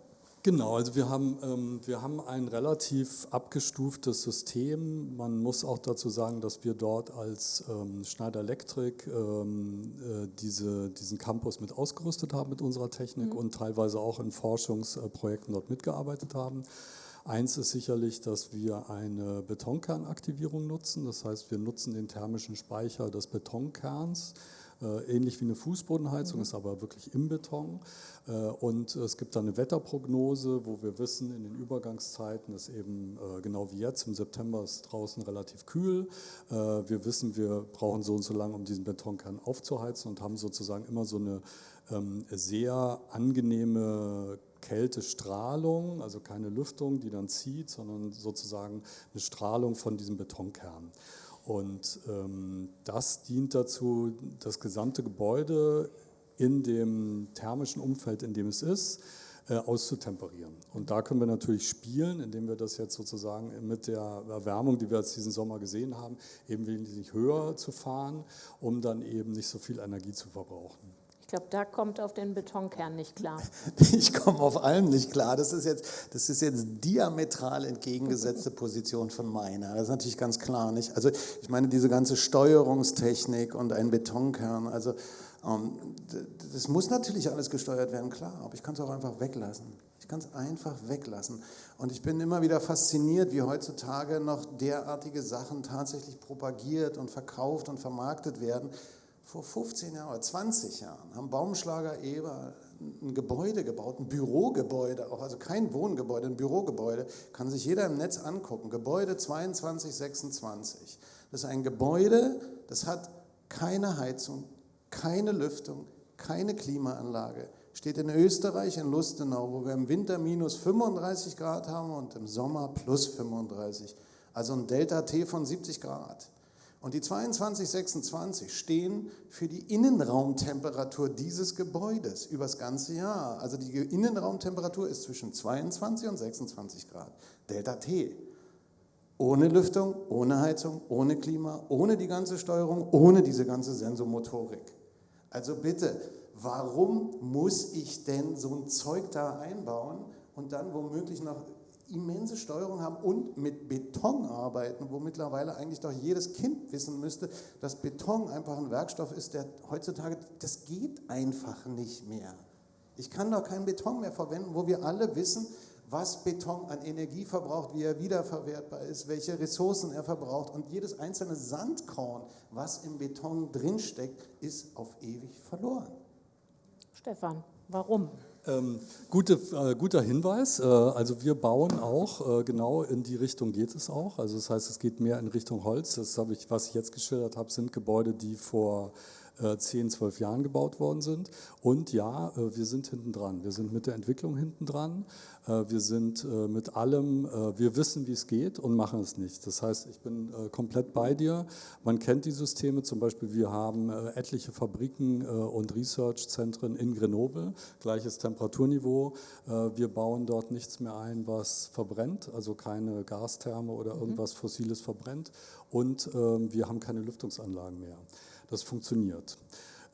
Genau, also wir haben, ähm, wir haben ein relativ abgestuftes System. Man muss auch dazu sagen, dass wir dort als ähm, Schneider Electric ähm, äh, diese, diesen Campus mit ausgerüstet haben mit unserer Technik mhm. und teilweise auch in Forschungsprojekten dort mitgearbeitet haben. Eins ist sicherlich, dass wir eine Betonkernaktivierung nutzen. Das heißt, wir nutzen den thermischen Speicher des Betonkerns ähnlich wie eine Fußbodenheizung, ist aber wirklich im Beton. Äh, und es gibt da eine Wetterprognose, wo wir wissen, in den Übergangszeiten ist eben äh, genau wie jetzt, im September ist draußen relativ kühl. Wir wissen, wir brauchen so und so lange, um diesen Betonkern aufzuheizen und haben sozusagen immer so eine ähm, sehr angenehme Kältestrahlung, also keine Lüftung, die dann zieht, sondern sozusagen eine Strahlung von diesem Betonkern. Und ähm, das dient dazu, das gesamte Gebäude in dem thermischen Umfeld, in dem es ist, äh, auszutemperieren. Und da können wir natürlich spielen, indem wir das jetzt sozusagen mit der Erwärmung, die wir jetzt diesen Sommer gesehen haben, eben wesentlich höher zu fahren, um dann eben nicht so viel Energie zu verbrauchen. Ich glaube, da kommt auf den Betonkern nicht klar. (laughs) Ich komme auf allem nicht klar. Das ist jetzt, das ist jetzt diametral entgegengesetzte (laughs) Position von meiner. Das ist natürlich ganz klar nicht. Also ich meine, diese ganze Steuerungstechnik und ein Betonkern, also ähm, das muss natürlich alles gesteuert werden, klar, aber ich kann es auch einfach weglassen. Ich kann es einfach weglassen. Und ich bin immer wieder fasziniert, wie heutzutage noch derartige Sachen tatsächlich propagiert und verkauft und vermarktet werden vor 15 Jahren oder 20 Jahren haben Baumschlager Eber ein Gebäude gebaut, ein Bürogebäude, auch also kein Wohngebäude, ein Bürogebäude, kann sich jeder im Netz angucken. Gebäude 2226. Das ist ein Gebäude, das hat keine Heizung, keine Lüftung, keine Klimaanlage. Steht in Österreich, in Lustenau, wo wir im Winter minus 35 Grad haben und im Sommer plus 35. Also ein Delta T von 70 Grad. Und die 2226 stehen für die Innenraumtemperatur dieses Gebäudes über das ganze Jahr. Also die Innenraumtemperatur ist zwischen 22 und 26 Grad. Delta T. Ohne Lüftung, ohne Heizung, ohne Klima, ohne die ganze Steuerung, ohne diese ganze Sensomotorik. Also bitte, warum muss ich denn so ein Zeug da einbauen und dann womöglich noch immense Steuerung haben und mit Beton arbeiten, wo mittlerweile eigentlich doch jedes Kind wissen müsste, dass Beton einfach ein Werkstoff ist, der heutzutage, das geht einfach nicht mehr. Ich kann doch keinen Beton mehr verwenden, wo wir alle wissen, was Beton an Energie verbraucht, wie er wiederverwertbar ist, welche Ressourcen er verbraucht. Und jedes einzelne Sandkorn, was im Beton drinsteckt, ist auf ewig verloren. Stefan, warum? Ähm, gute, äh, guter Hinweis. Äh, also wir bauen auch, äh, genau in die Richtung geht es auch. Also das heißt, es geht mehr in Richtung Holz. Das habe ich, was ich jetzt geschildert habe, sind Gebäude, die vor 10, äh, 12 Jahren gebaut worden sind. Und ja, äh, wir sind hinten dran. Wir sind mit der Entwicklung hinten dran. Äh, wir sind mit allem, wir wissen, wie es geht und machen es nicht. Das heißt, ich bin komplett bei dir. Man kennt die Systeme, zum Beispiel wir haben etliche Fabriken und Research-Zentren in Grenoble, gleiches Temperaturniveau. Wir bauen dort nichts mehr ein, was verbrennt, also keine Gastherme oder mhm. irgendwas Fossiles verbrennt. Und ähm, wir haben keine Lüftungsanlagen mehr. Das funktioniert.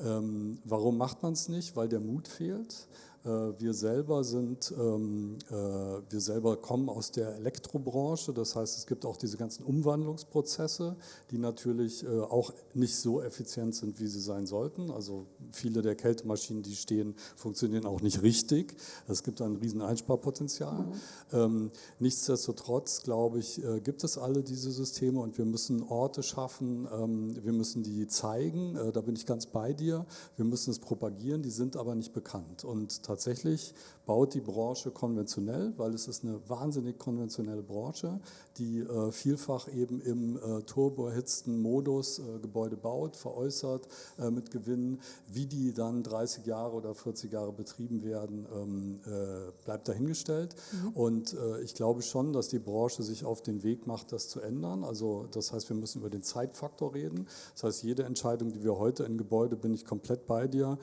Ähm, warum macht man es nicht? Weil der Mut fehlt. Äh, wir selber sind, ähm, äh, wir selber kommen aus der Elektrobranche, das heißt, es gibt auch diese ganzen Umwandlungsprozesse, die natürlich äh, auch nicht so effizient sind, wie sie sein sollten. Also viele der Kältemaschinen, die stehen, funktionieren auch nicht richtig. Es gibt ein riesen Einsparpotenzial. Mhm. Ähm, nichtsdestotrotz, glaube ich, gibt es alle diese Systeme und wir müssen Orte schaffen, ähm, wir müssen die zeigen, da bin ich ganz bei dir, wir müssen es propagieren, die sind aber nicht bekannt und tatsächlich baut die Branche konventionell, weil es ist eine wahnsinnig konventionelle Branche, die äh, vielfach eben im äh, turboerhitzten Modus äh, Gebäude baut, veräußert äh, mit Gewinnen. Wie die dann 30 Jahre oder 40 Jahre betrieben werden, ähm, äh, bleibt dahingestellt. Mhm. Und äh, ich glaube schon, dass die Branche sich auf den Weg macht, das zu ändern. Also das heißt, wir müssen über den Zeitfaktor reden. Das heißt, jede Entscheidung, die wir heute in Gebäude, bin ich komplett bei dir,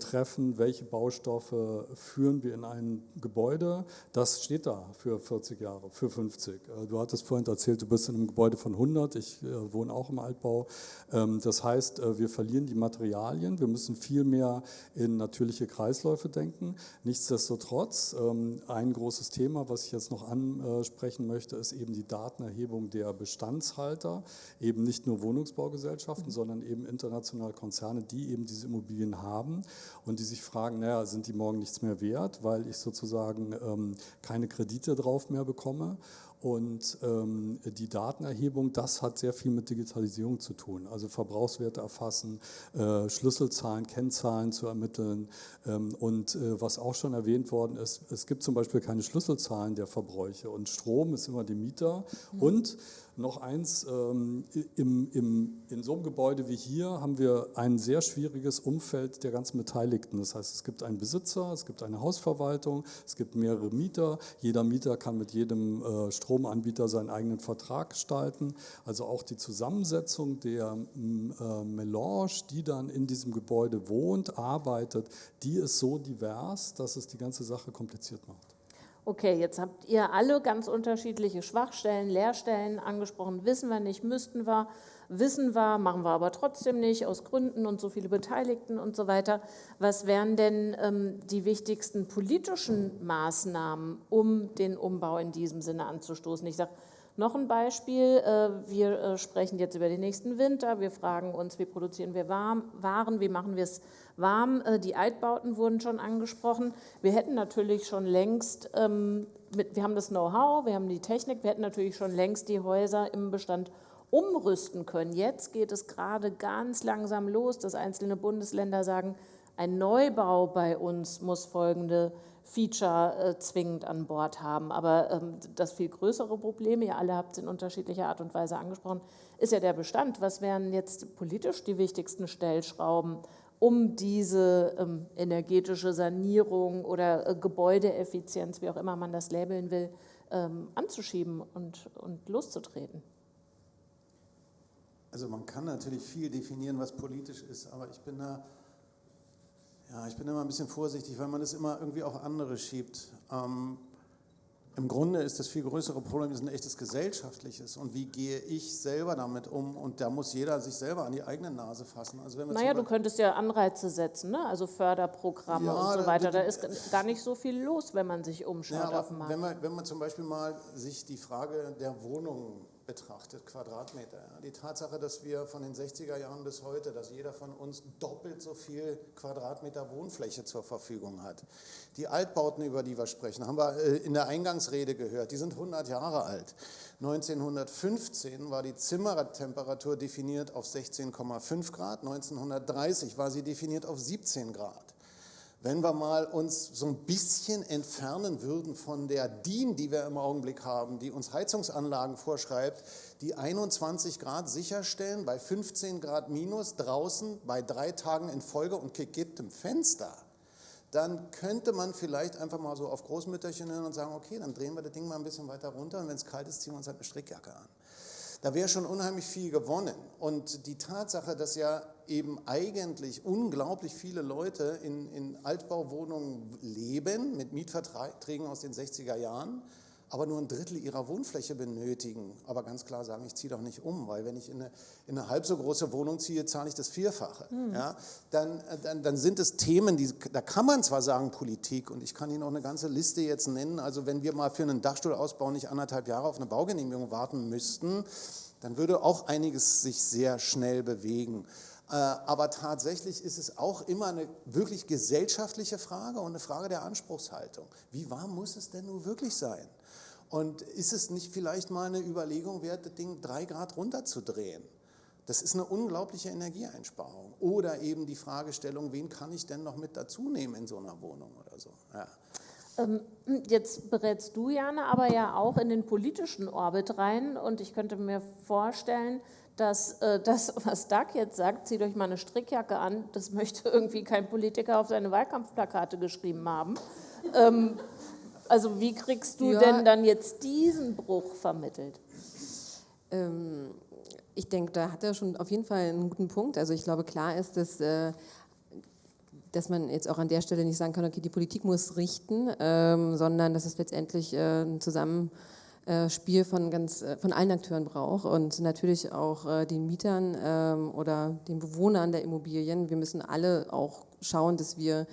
treffen, welche Baustoffe führen wir in ein Gebäude, das steht da für 40 Jahre, für 50. Äh, du hattest vorhin erzählt, du bist in einem Gebäude von 100, ich äh, wohne auch im Altbau. Ähm, das heißt, äh, wir verlieren die Materialien, wir müssen viel mehr in natürliche Kreisläufe denken. Nichtsdestotrotz, ähm, ein großes Thema, was ich jetzt noch ansprechen möchte, ist eben die Datenerhebung der Bestandshalter, eben nicht nur Wohnungsbaugesellschaften, mhm. sondern eben internationale Konzerne, die eben diese Immobilien haben und die sich fragen, naja, sind die morgen nichts mehr wert, weil ich sozusagen ähm, keine Kredite drauf mehr bekomme. Und ähm, die Datenerhebung, das hat sehr viel mit Digitalisierung zu tun. Also Verbrauchswerte erfassen, äh, Schlüsselzahlen, Kennzahlen zu ermitteln. Ähm, und äh, was auch schon erwähnt worden ist, es gibt zum Beispiel keine Schlüsselzahlen der Verbräuche. Und Strom ist immer die Mieter. Mhm. Und noch eins, ähm, im, im, in so einem Gebäude wie hier haben wir ein sehr schwieriges Umfeld der ganzen Beteiligten. Das heißt, es gibt einen Besitzer, es gibt eine Hausverwaltung, es gibt mehrere Mieter. Jeder Mieter kann mit jedem äh, Stromanbieter seinen eigenen Vertrag gestalten. Also auch die Zusammensetzung der äh, Melange, die dann in diesem Gebäude wohnt, arbeitet, die ist so divers, dass es die ganze Sache kompliziert macht. Okay, jetzt habt ihr alle ganz unterschiedliche Schwachstellen, Leerstellen angesprochen. Wissen wir nicht, müssten wir, wissen wir, machen wir aber trotzdem nicht, aus Gründen und so viele Beteiligten und so weiter. Was wären denn ähm, die wichtigsten politischen Maßnahmen, um den Umbau in diesem Sinne anzustoßen? Ich sage, noch ein Beispiel, äh, wir äh, sprechen jetzt über den nächsten Winter, wir fragen uns, wie produzieren wir Waren, wie machen wir es warm, äh, die Altbauten wurden schon angesprochen. Wir hätten natürlich schon längst, ähm, wir haben das Know-how, wir haben die Technik, wir hätten natürlich schon längst die Häuser im Bestand umrüsten können. Jetzt geht es gerade ganz langsam los, dass einzelne Bundesländer sagen, ein Neubau bei uns muss folgende Feature äh, zwingend an Bord haben. Aber ähm, das viel größere Problem, ihr alle habt es in unterschiedlicher Art und Weise angesprochen, ist ja der Bestand. Was wären jetzt politisch die wichtigsten Stellschrauben, um diese ähm, energetische Sanierung oder äh, Gebäudeeffizienz, wie auch immer man das labeln will, ähm, anzuschieben und, und loszutreten? Also man kann natürlich viel definieren, was politisch ist, aber ich bin da ja, ich bin immer ein bisschen vorsichtig, weil man das immer irgendwie auf andere schiebt. Ähm, Im Grunde ist das viel größere Problem ist ein echtes gesellschaftliches. Und wie gehe ich selber damit um? Und da muss jeder sich selber an die eigene Nase fassen. Also wenn wir naja, du könntest ja Anreize setzen, ne? also Förderprogramme ja, und so weiter. Da ist gar nicht so viel los, wenn man sich umschaut ja, auf dem Markt. Wenn man, wenn man zum Beispiel mal sich die Frage der Wohnungen betrachtet, Quadratmeter. Die Tatsache, dass wir von den 60er Jahren bis heute, dass jeder von uns doppelt so viel Quadratmeter Wohnfläche zur Verfügung hat. Die Altbauten, über die wir sprechen, haben wir äh, in der Eingangsrede gehört, die sind 100 Jahre alt. 1915 war die Zimmertemperatur definiert auf 16,5 Grad, 1930 war sie definiert auf 17 Grad wenn wir mal uns so ein bisschen entfernen würden von der DIN, die wir im Augenblick haben, die uns Heizungsanlagen vorschreibt, die 21 Grad sicherstellen bei 15 Grad minus draußen bei drei Tagen in Folge und gekipptem Fenster, dann könnte man vielleicht einfach mal so auf Großmütterchen hören und sagen, okay, dann drehen wir das Ding mal ein bisschen weiter runter und wenn es kalt ist, ziehen wir uns halt eine Strickjacke an. Da wäre schon unheimlich viel gewonnen. Und die Tatsache, dass ja eben eigentlich unglaublich viele Leute in, in Altbauwohnungen leben, mit Mietverträgen aus den 60er Jahren, aber nur ein Drittel ihrer Wohnfläche benötigen, aber ganz klar sagen, ich ziehe doch nicht um, weil wenn ich in eine, in eine halb so große Wohnung ziehe, zahle ich das Vierfache. Mhm. Ja, dann, dann, dann sind es Themen, die, da kann man zwar sagen Politik und ich kann Ihnen auch eine ganze Liste jetzt nennen, also wenn wir mal für einen Dachstuhlausbau nicht anderthalb Jahre auf eine Baugenehmigung warten müssten, dann würde auch einiges sich sehr schnell bewegen. Äh, aber tatsächlich ist es auch immer eine wirklich gesellschaftliche Frage und eine Frage der Anspruchshaltung. Wie warm muss es denn nun wirklich sein? Und ist es nicht vielleicht mal eine Überlegung wert, das Ding drei Grad runterzudrehen? Das ist eine unglaubliche Energieeinsparung. Oder eben die Fragestellung, wen kann ich denn noch mit dazu nehmen in so einer Wohnung oder so. Ja. Ähm, jetzt berätst du, Jana, aber ja auch in den politischen Orbit rein. Und ich könnte mir vorstellen, dass äh, das, was Doug jetzt sagt, zieht euch mal eine Strickjacke an, das möchte (laughs) irgendwie kein Politiker auf seine Wahlkampfplakate geschrieben haben. Also wie kriegst du ja. denn dann jetzt diesen Bruch vermittelt? Ähm, ich denke, da hat er schon auf jeden Fall einen guten Punkt. Also ich glaube, klar ist, dass, äh, dass man jetzt auch an der Stelle nicht sagen kann, okay, die Politik muss richten, ähm, sondern dass es letztendlich äh, ein Zusammenspiel von, ganz, äh, von allen Akteuren braucht und natürlich auch äh, den Mietern ähm, oder den Bewohnern der Immobilien. Wir müssen alle auch schauen, dass wir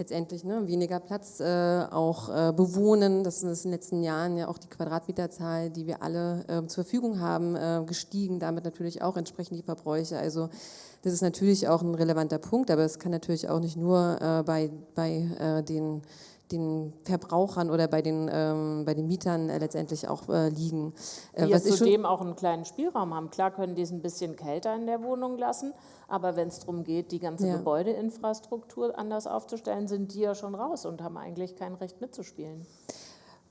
letztendlich ne, weniger Platz äh, auch äh, bewohnen. Das ist in den letzten Jahren ja auch die Quadratmeterzahl, die wir alle äh, zur Verfügung haben, äh, gestiegen. Damit natürlich auch entsprechend die Verbräuche. Also das ist natürlich auch ein relevanter Punkt, aber es kann natürlich auch nicht nur äh, bei, bei äh, den den Verbrauchern oder bei den, ähm, bei den Mietern äh, letztendlich auch äh, liegen. Äh, die was ja zudem auch einen kleinen Spielraum haben. Klar können die es ein bisschen kälter in der Wohnung lassen, aber wenn es darum geht, die ganze ja. Gebäudeinfrastruktur anders aufzustellen, sind die ja schon raus und haben eigentlich kein Recht mitzuspielen.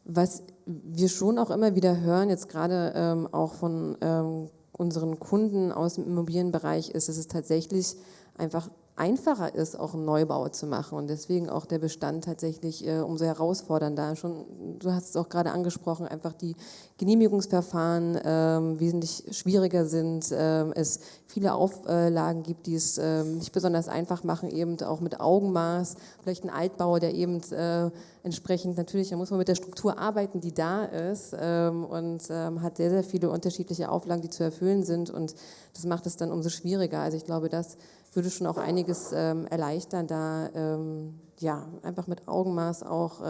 Was wir schon auch immer wieder hören, jetzt gerade ähm, auch von ähm, unseren Kunden aus dem Immobilienbereich, ist, dass es tatsächlich einfach einfacher ist, auch einen Neubau zu machen und deswegen auch der Bestand tatsächlich äh, umso herausfordernder. Schon, du hast es auch gerade angesprochen, einfach die Genehmigungsverfahren äh, wesentlich schwieriger sind, äh, es viele Auflagen gibt, die es ähm, nicht besonders einfach machen, eben auch mit Augenmaß, vielleicht ein Altbau, der eben äh, entsprechend natürlich, da muss man mit der Struktur arbeiten, die da ist ähm, und ähm, hat sehr, sehr viele unterschiedliche Auflagen, die zu erfüllen sind und das macht es dann umso schwieriger. Also ich glaube, das würde schon auch einiges ähm, erleichtern, da ähm, ja, einfach mit Augenmaß auch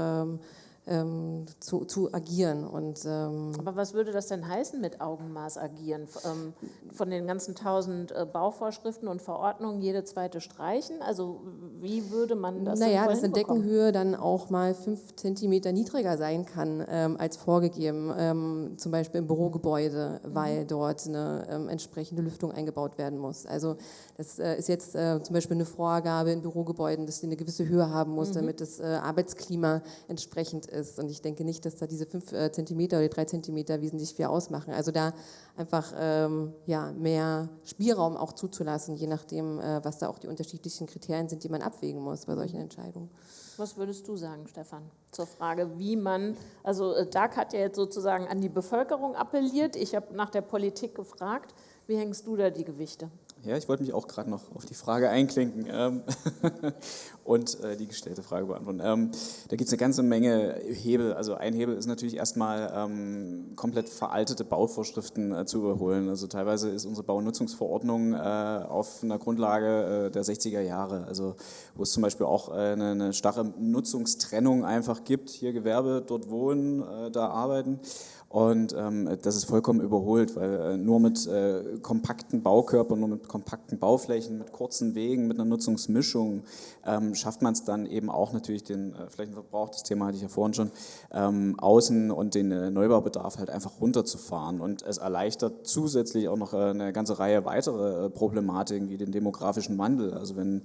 ähm, zu, zu agieren. Und, ähm, Aber was würde das denn heißen mit Augenmaß agieren? Ähm, von den ganzen tausend äh, Bauvorschriften und Verordnungen jede zweite streichen? Also wie würde man das Naja, dass eine Deckenhöhe dann auch mal fünf Zentimeter niedriger sein kann ähm, als vorgegeben, ähm, zum Beispiel im Bürogebäude, weil mhm. dort eine entsprechende Lüftung eingebaut werden muss. Also das äh, ist jetzt äh, zum Beispiel eine Vorgabe in Bürogebäuden, dass sie eine gewisse Höhe haben muss, mhm. damit das äh, Arbeitsklima entsprechend ist ist. Und ich denke nicht, dass da diese fünf äh, Zentimeter oder drei Zentimeter wesentlich viel ausmachen. Also da einfach ähm, ja, mehr Spielraum auch zuzulassen, je nachdem, äh, was da auch die unterschiedlichen Kriterien sind, die man abwägen muss bei solchen Entscheidungen. Was würdest du sagen, Stefan, zur Frage, wie man, also äh, DAG hat ja jetzt sozusagen an die Bevölkerung appelliert, ich habe nach der Politik gefragt, wie hängst du da die Gewichte? Ja, ich wollte mich auch gerade noch auf die Frage einklinken ähm, (laughs) und äh, die gestellte Frage beantworten. Ähm, da gibt es eine ganze Menge Hebel. Also ein Hebel ist natürlich erstmal ähm, komplett veraltete Bauvorschriften äh, zu überholen. Also teilweise ist unsere Baunutzungsverordnung äh, auf einer Grundlage äh, der 60er Jahre, also wo es zum Beispiel auch äh, eine, eine, starre Nutzungstrennung einfach gibt. Hier Gewerbe, dort wohnen, äh, da arbeiten. Und ähm, das ist vollkommen überholt, weil äh, nur mit äh, kompakten Baukörpern, nur mit kompakten Bauflächen, mit kurzen Wegen, mit einer Nutzungsmischung ähm, schafft man es dann eben auch natürlich den äh, Flächenverbrauch, das Thema hatte ich ja vorhin schon, ähm, außen und den äh, Neubaubedarf halt einfach runterzufahren. Und es erleichtert zusätzlich auch noch äh, eine ganze Reihe weitere äh, Problematiken wie den demografischen Wandel. Also wenn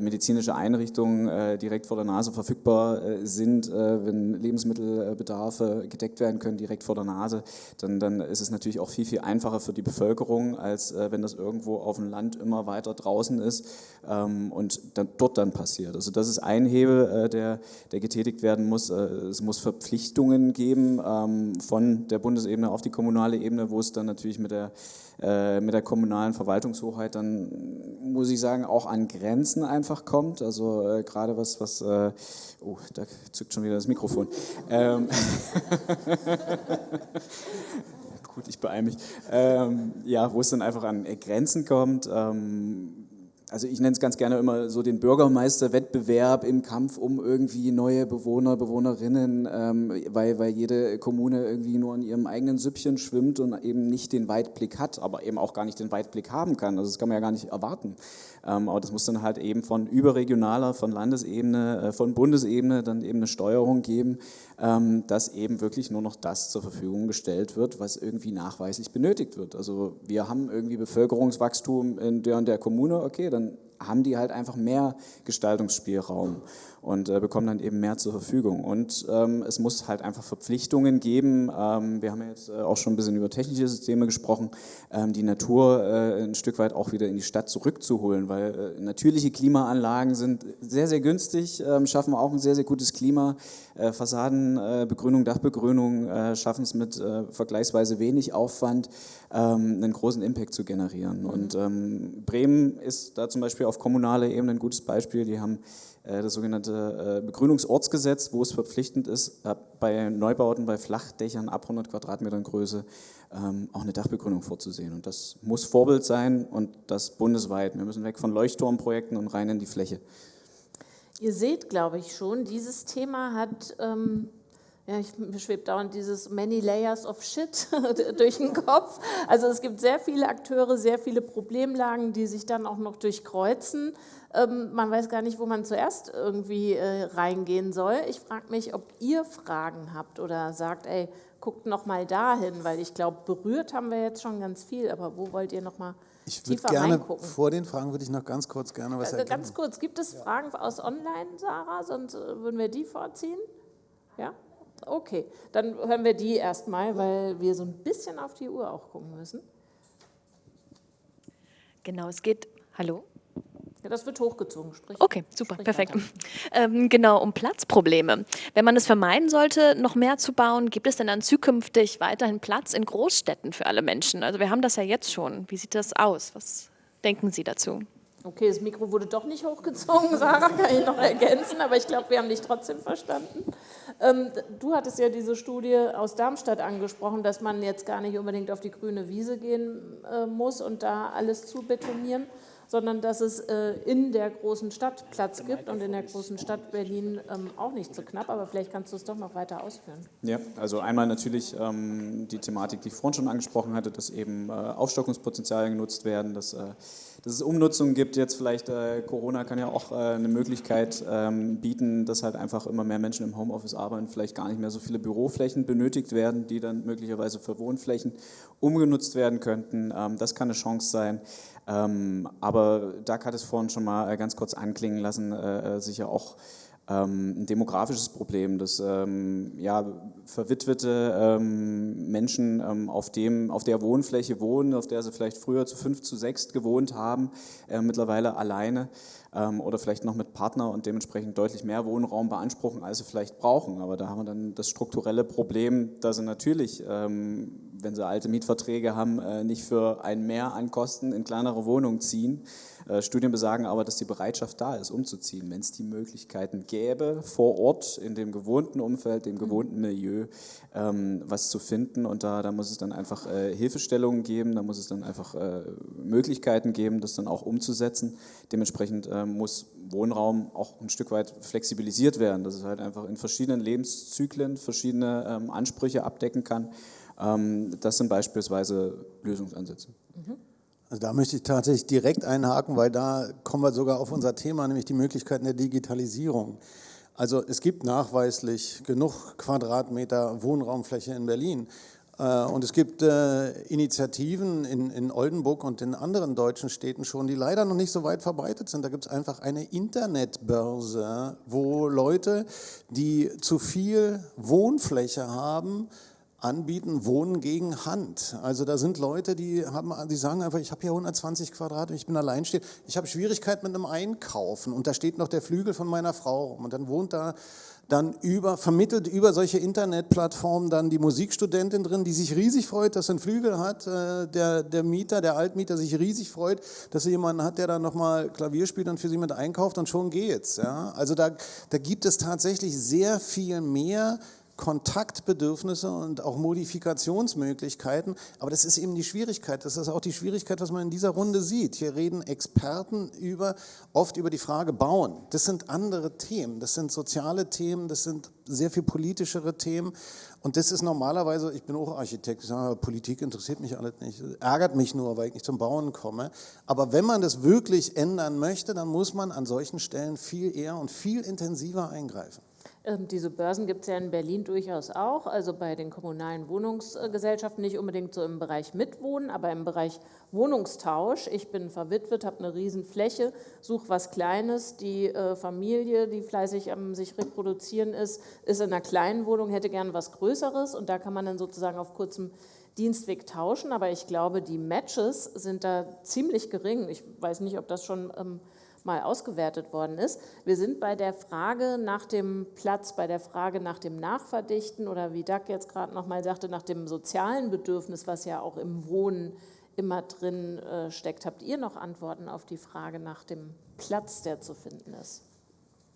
medizinische Einrichtungen direkt vor der Nase verfügbar sind, wenn Lebensmittelbedarfe gedeckt werden können direkt vor der Nase, dann, dann ist es natürlich auch viel, viel einfacher für die Bevölkerung, als äh, wenn das irgendwo auf dem Land immer weiter draußen ist ähm, und dann, dort dann passiert. Also das ist ein Hebel, äh, der, der getätigt werden muss. Äh, es muss Verpflichtungen geben ähm, von der Bundesebene auf die kommunale Ebene, wo es dann natürlich mit der äh, mit der kommunalen Verwaltungshoheit dann, muss ich sagen, auch an Grenzen einfach kommt. Also gerade was, was oh, da zückt schon wieder das Mikrofon. Ähm, (laughs) Gut, ich beeile mich. Ähm, ja, wo es dann einfach an Grenzen kommt. Ähm, also ich nenne es ganz gerne immer so den Bürgermeisterwettbewerb im Kampf um irgendwie neue Bewohner, Bewohnerinnen, ähm, weil, weil jede Kommune irgendwie nur in ihrem eigenen Süppchen schwimmt und eben nicht den Weitblick hat, aber eben auch gar nicht den Weitblick haben kann. Also das kann man ja gar nicht erwarten. Ähm, aber das muss dann halt eben von überregionaler, von Landesebene, äh, von Bundesebene dann eben eine Steuerung geben, ähm, dass eben wirklich nur noch das zur Verfügung gestellt wird, was irgendwie nachweislich benötigt wird. Also wir haben irgendwie Bevölkerungswachstum in der und der Kommune, okay, dann haben die halt einfach mehr Gestaltungsspielraum und äh, bekommen dann eben mehr zur Verfügung. Und ähm, es muss halt einfach Verpflichtungen geben. Ähm, wir haben ja jetzt äh, auch schon ein bisschen über technische Systeme gesprochen, ähm, die Natur äh, ein Stück weit auch wieder in die Stadt zurückzuholen, weil äh, natürliche Klimaanlagen sind sehr, sehr günstig, ähm, schaffen auch ein sehr, sehr gutes Klima. Äh, Fassadenbegrünung, Dachbegrünung äh, schaffen es mit vergleichsweise wenig Aufwand, ähm, einen großen Impact zu generieren. Mhm. Und ähm, Bremen ist da zum Beispiel auf kommunaler Ebene ein gutes Beispiel. Die haben das sogenannte äh, Begrünungsortsgesetz, wo es verpflichtend ist, äh, bei Neubauten, bei Flachdächern ab 100 Quadratmetern Größe ähm, auch eine Dachbegrünung vorzusehen. Und das muss Vorbild sein und das bundesweit. Wir müssen weg von Leuchtturmprojekten und rein in die Fläche. Ihr seht, glaube ich, schon, dieses Thema hat ähm, ja, ich, mir schwebt dauernd dieses Many Layers of Shit (laughs) durch den Kopf. Also es gibt sehr viele Akteure, sehr viele Problemlagen, die sich dann auch noch durchkreuzen. Ähm, man weiß gar nicht, wo man zuerst irgendwie äh, reingehen soll. Ich frage mich, ob ihr Fragen habt oder sagt, ey, guckt noch mal dahin, weil ich glaube, berührt haben wir jetzt schon ganz viel, aber wo wollt ihr noch mal ich würde gerne, reingucken? vor den Fragen würde ich noch ganz kurz gerne was äh, ergänzen. Ganz kurz, gibt es Fragen aus Online, Sarah? Sonst äh, würden wir die vorziehen. Ja? Okay, dann hören wir die erstmal, weil wir so ein bisschen auf die Uhr auch gucken müssen. Genau, es geht. Hallo? Ja, das wird hochgezogen. Sprich, okay, super, perfekt. (laughs) Ähm, genau, um Platzprobleme. Wenn man es vermeiden sollte, noch mehr zu bauen, gibt es denn dann zukünftig weiterhin Platz in Großstädten für alle Menschen? Also wir haben das ja jetzt schon. Wie sieht das aus? Was denken Sie dazu? Okay, das Mikro wurde doch nicht hochgezogen, (laughs) Sarah, kann ich noch ergänzen, aber ich glaube, wir haben dich trotzdem verstanden. Ähm, du hattest ja diese Studie aus Darmstadt angesprochen, dass man jetzt gar nicht unbedingt auf die grüne Wiese gehen äh, muss und da alles zu betonieren, sondern dass es äh, in der großen Stadt Platz gibt und in der großen Stadt Berlin ähm, auch nicht so knapp, aber vielleicht kannst du es doch noch weiter ausführen. Ja, also einmal natürlich ähm, die Thematik, die ich vorhin schon angesprochen hatte, dass eben äh, Aufstockungspotenziale genutzt werden, dass, äh, dass es Umnutzungen gibt. Jetzt vielleicht Corona kann ja auch eine Möglichkeit ähm, bieten, dass halt einfach immer mehr Menschen im Homeoffice arbeiten, vielleicht gar nicht mehr so viele Büroflächen benötigt werden, die dann möglicherweise für Wohnflächen umgenutzt werden könnten. Das kann eine Chance sein. Ähm, aber Doug hat es vorhin schon mal äh, ganz kurz anklingen lassen, äh, äh, sicher auch ähm, ein demografisches Problem, dass ähm, ja, verwitwete Menschen auf, dem, auf der Wohnfläche wohnen, auf der sie vielleicht früher zu fünf, zu sechs gewohnt haben, mittlerweile alleine oder vielleicht noch mit Partner und dementsprechend deutlich mehr Wohnraum beanspruchen, als sie vielleicht brauchen. Aber da haben wir dann das strukturelle Problem, dass sie natürlich wenn sie alte Mietverträge haben, äh, nicht für ein Mehr an Kosten in kleinere Wohnungen ziehen. Äh, Studien besagen aber, dass die Bereitschaft da ist, umzuziehen, wenn es die Möglichkeiten gäbe, vor Ort in dem gewohnten Umfeld, dem gewohnten Milieu, ähm, was zu finden. Und da, da muss es dann einfach äh, Hilfestellungen geben, da muss es dann einfach Möglichkeiten geben, das dann auch umzusetzen. Dementsprechend muss Wohnraum auch ein Stück weit flexibilisiert werden, dass es halt einfach in verschiedenen Lebenszyklen verschiedene ähm, Ansprüche abdecken kann. Ähm, das sind beispielsweise Lösungsansätze. Mhm. Also da möchte ich tatsächlich direkt einhaken, weil da kommen wir sogar auf unser Thema, nämlich die Möglichkeiten der Digitalisierung. Also es gibt nachweislich genug Quadratmeter Wohnraumfläche in Berlin. Äh, und es gibt äh, Initiativen in, in Oldenburg und in anderen deutschen Städten schon, die leider noch nicht so weit verbreitet sind. Da gibt es einfach eine Internetbörse, wo Leute, die zu viel Wohnfläche haben, anbieten, Wohnen gegen Hand. Also da sind Leute, die, haben, die sagen einfach, ich habe hier 120 Quadratmeter, ich bin alleinstehend, ich habe Schwierigkeiten mit einem Einkaufen und da steht noch der Flügel von meiner Frau rum und dann wohnt da dann über, vermittelt über solche Internetplattformen dann die Musikstudentin drin, die sich riesig freut, dass sie einen Flügel hat, äh, der, der Mieter, der Altmieter sich riesig freut, dass er jemanden hat, der dann nochmal Klavier spielt und für sie mit einkauft und schon geht's. Ja? Also da, da gibt es tatsächlich sehr viel mehr Kontaktbedürfnisse und auch Modifikationsmöglichkeiten. Aber das ist eben die Schwierigkeit. Das ist auch die Schwierigkeit, was man in dieser Runde sieht. Hier reden Experten über, oft über die Frage Bauen. Das sind andere Themen. Das sind soziale Themen. Das sind sehr viel politischere Themen. Und das ist normalerweise, ich bin auch Architekt, ich sage, Politik interessiert mich alles nicht, ärgert mich nur, weil ich nicht zum Bauen komme. Aber wenn man das wirklich ändern möchte, dann muss man an solchen Stellen viel eher und viel intensiver eingreifen. Ähm, diese Börsen gibt es ja in Berlin durchaus auch, also bei den kommunalen Wohnungsgesellschaften, nicht unbedingt so im Bereich Mitwohnen, aber im Bereich Wohnungstausch. Ich bin verwitwet, habe eine Riesenfläche, suche was Kleines. Die äh, Familie, die fleißig am sich reproduzieren ist, ist in einer kleinen Wohnung, hätte gern was Größeres und da kann man dann sozusagen auf kurzem Dienstweg tauschen. Aber ich glaube, die Matches sind da ziemlich gering. Ich weiß nicht, ob das schon... Mal ausgewertet worden ist. Wir sind bei der Frage nach dem Platz, bei der Frage nach dem Nachverdichten oder wie Doug jetzt gerade noch mal sagte, nach dem sozialen Bedürfnis, was ja auch im Wohnen immer drin äh, steckt. Habt ihr noch Antworten auf die Frage nach dem Platz, der zu finden ist?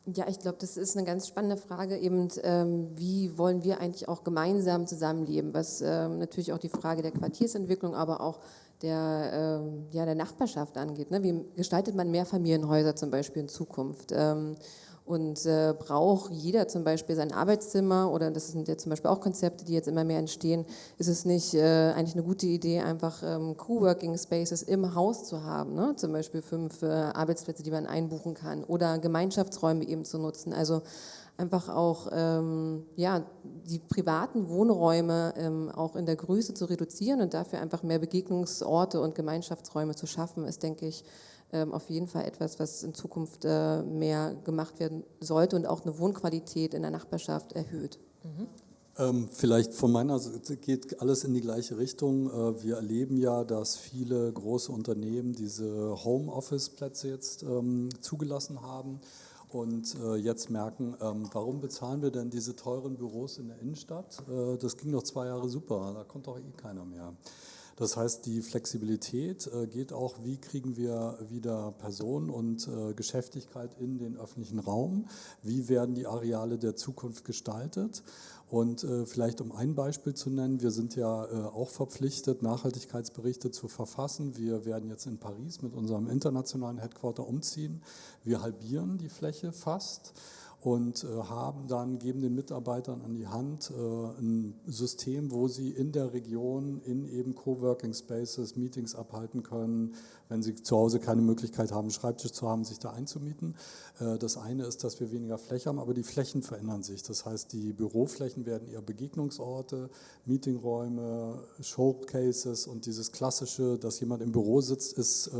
Ja, ich glaube, das ist eine ganz spannende Frage, eben ähm, wie wollen wir eigentlich auch gemeinsam zusammenleben, was ähm, natürlich auch die Frage der Quartiersentwicklung, aber auch der, ähm, ja, der Nachbarschaft angeht. Ne? Wie gestaltet man Mehrfamilienhäuser zum Beispiel in Zukunft? Ähm, und äh, braucht jeder zum Beispiel sein Arbeitszimmer oder das sind ja zum Beispiel auch Konzepte, die jetzt immer mehr entstehen, ist es nicht äh, eigentlich eine gute Idee, einfach ähm, Coworking Spaces im Haus zu haben, ne? zum Beispiel fünf äh, Arbeitsplätze, die man einbuchen kann oder Gemeinschaftsräume eben zu nutzen. Also einfach auch ähm, ja, die privaten Wohnräume ähm, auch in der Größe zu reduzieren und dafür einfach mehr Begegnungsorte und Gemeinschaftsräume zu schaffen, ist, denke ich, ähm, auf jeden Fall etwas, was in Zukunft äh, mehr gemacht werden sollte und auch eine Wohnqualität in der Nachbarschaft erhöht. Mhm. Ähm, vielleicht von meiner Seite geht alles in die gleiche Richtung. Äh, wir erleben ja, dass viele große Unternehmen diese Homeoffice-Plätze jetzt ähm, zugelassen haben und äh, jetzt merken, ähm, warum bezahlen wir denn diese teuren Büros in der Innenstadt? Äh, das ging doch zwei Jahre super, da kommt doch eh keiner mehr. Das heißt, die Flexibilität äh, geht auch, wie kriegen wir wieder Personen und äh, Geschäftigkeit in den öffentlichen Raum? Wie werden die Areale der Zukunft gestaltet? Und äh, vielleicht um ein Beispiel zu nennen, wir sind ja auch verpflichtet, Nachhaltigkeitsberichte zu verfassen. Wir werden jetzt in Paris mit unserem internationalen Headquarter umziehen. Wir halbieren die Fläche fast und äh, haben dann, geben den Mitarbeitern an die Hand äh, ein System, wo sie in der Region in eben Coworking Spaces Meetings abhalten können, wenn sie zu Hause keine Möglichkeit haben, einen Schreibtisch zu haben, sich da einzumieten. Äh, das eine ist, dass wir weniger Fläche haben, aber die Flächen verändern sich. Das heißt, die Büroflächen werden eher Begegnungsorte, Meetingräume, Showcases und dieses klassische, dass jemand im Büro sitzt, ist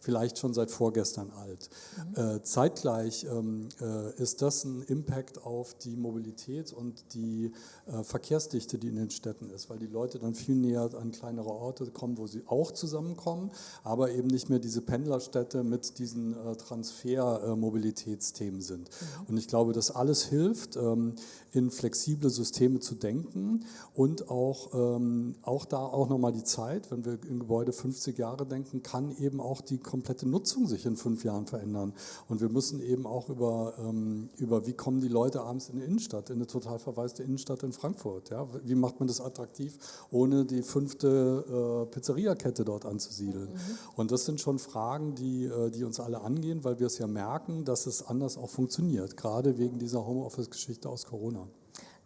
vielleicht schon seit vorgestern alt. Mhm. Zeitgleich ähm, ist das großen Impact auf die Mobilität und die äh, Verkehrsdichte, die in den Städten ist, weil die Leute dann viel näher an kleinere Orte kommen, wo sie auch zusammenkommen, aber eben nicht mehr diese Pendlerstädte mit diesen äh, Transfermobilitätsthemen äh, sind. Mhm. Und ich glaube, das alles hilft, ähm, in flexible Systeme zu denken und auch, ähm, auch da auch nochmal die Zeit, wenn wir in Gebäude 50 Jahre denken, kann eben auch die komplette Nutzung sich in fünf Jahren verändern. Und wir müssen eben auch über, ähm, über wie kommen die Leute abends in die Innenstadt, in eine total verwaiste Innenstadt in Frankfurt. Ja? Wie macht man das attraktiv, ohne die fünfte äh, Pizzeriakette dort anzusiedeln? Mhm. Und das sind schon Fragen, die, äh, die uns alle angehen, weil wir es ja merken, dass es anders auch funktioniert, gerade wegen dieser Homeoffice-Geschichte aus Corona.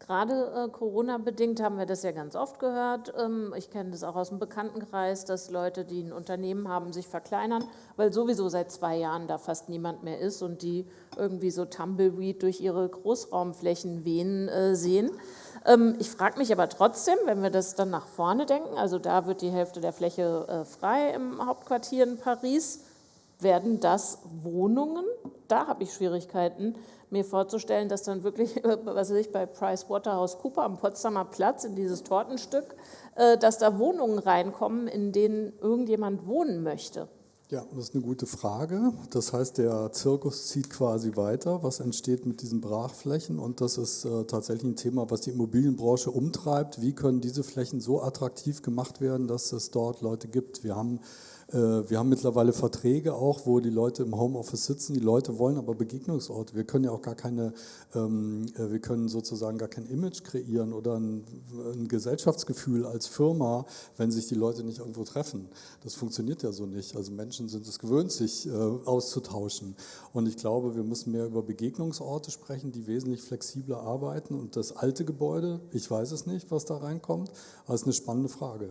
Gerade äh, Corona-bedingt haben wir das ja ganz oft gehört. Ähm, ich kenne das auch aus dem Bekanntenkreis, dass Leute, die ein Unternehmen haben, sich verkleinern, weil sowieso seit zwei Jahren da fast niemand mehr ist und die irgendwie so Tumbleweed durch ihre Großraumflächen wehen äh, sehen. Ähm, ich frage mich aber trotzdem, wenn wir das dann nach vorne denken, also da wird die Hälfte der Fläche äh, frei im Hauptquartier in Paris, werden das Wohnungen? Da habe ich Schwierigkeiten mir vorzustellen, dass dann wirklich, (laughs) was weiß ich, bei PricewaterhouseCooper am Potsdamer Platz in dieses Tortenstück, äh, dass da Wohnungen reinkommen, in denen irgendjemand wohnen möchte. Ja, das ist eine gute Frage. Das heißt, der Zirkus zieht quasi weiter. Was entsteht mit diesen Brachflächen? Und das ist äh, tatsächlich ein Thema, was die Immobilienbranche umtreibt. Wie können diese Flächen so attraktiv gemacht werden, dass es dort Leute gibt? Wir haben wir haben mittlerweile Verträge auch, wo die Leute im Homeoffice sitzen. Die Leute wollen aber Begegnungsorte. Wir können ja auch gar keine, ähm, äh, wir können sozusagen gar kein Image kreieren oder ein, ein, Gesellschaftsgefühl als Firma, wenn sich die Leute nicht irgendwo treffen. Das funktioniert ja so nicht. Also Menschen sind es gewöhnt, sich äh, auszutauschen. Und ich glaube, wir müssen mehr über Begegnungsorte sprechen, die wesentlich flexibler arbeiten. Und das alte Gebäude, ich weiß es nicht, was da reinkommt, aber es ist eine spannende Frage.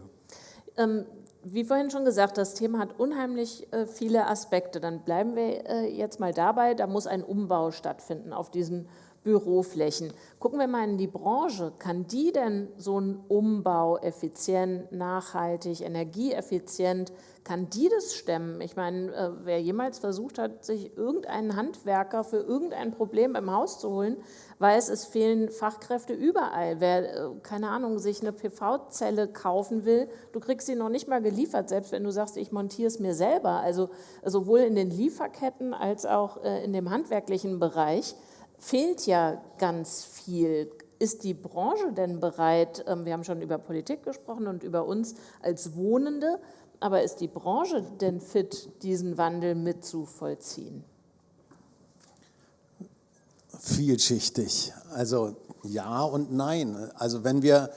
Ähm wie vorhin schon gesagt, das Thema hat unheimlich äh, viele Aspekte. Dann bleiben wir äh, jetzt mal dabei, da muss ein Umbau stattfinden auf diesen Büroflächen. Gucken wir mal in die Branche. Kann die denn so einen Umbau effizient, nachhaltig, energieeffizient, kann die das stemmen? Ich meine, äh, wer jemals versucht hat, sich irgendeinen Handwerker für irgendein Problem im Haus zu holen, weiß, es fehlen Fachkräfte überall. Wer, äh, keine Ahnung, sich eine PV-Zelle kaufen will, du kriegst sie noch nicht mal geliefert, selbst wenn du sagst, ich montiere es mir selber. Also sowohl in den Lieferketten als auch äh, in dem handwerklichen Bereich fehlt ja ganz viel. Ist die Branche denn bereit, ähm, wir haben schon über Politik gesprochen und über uns als Wohnende, aber ist die Branche denn fit, diesen Wandel mitzuvollziehen? Vielschichtig. Also ja und nein. Also wenn wir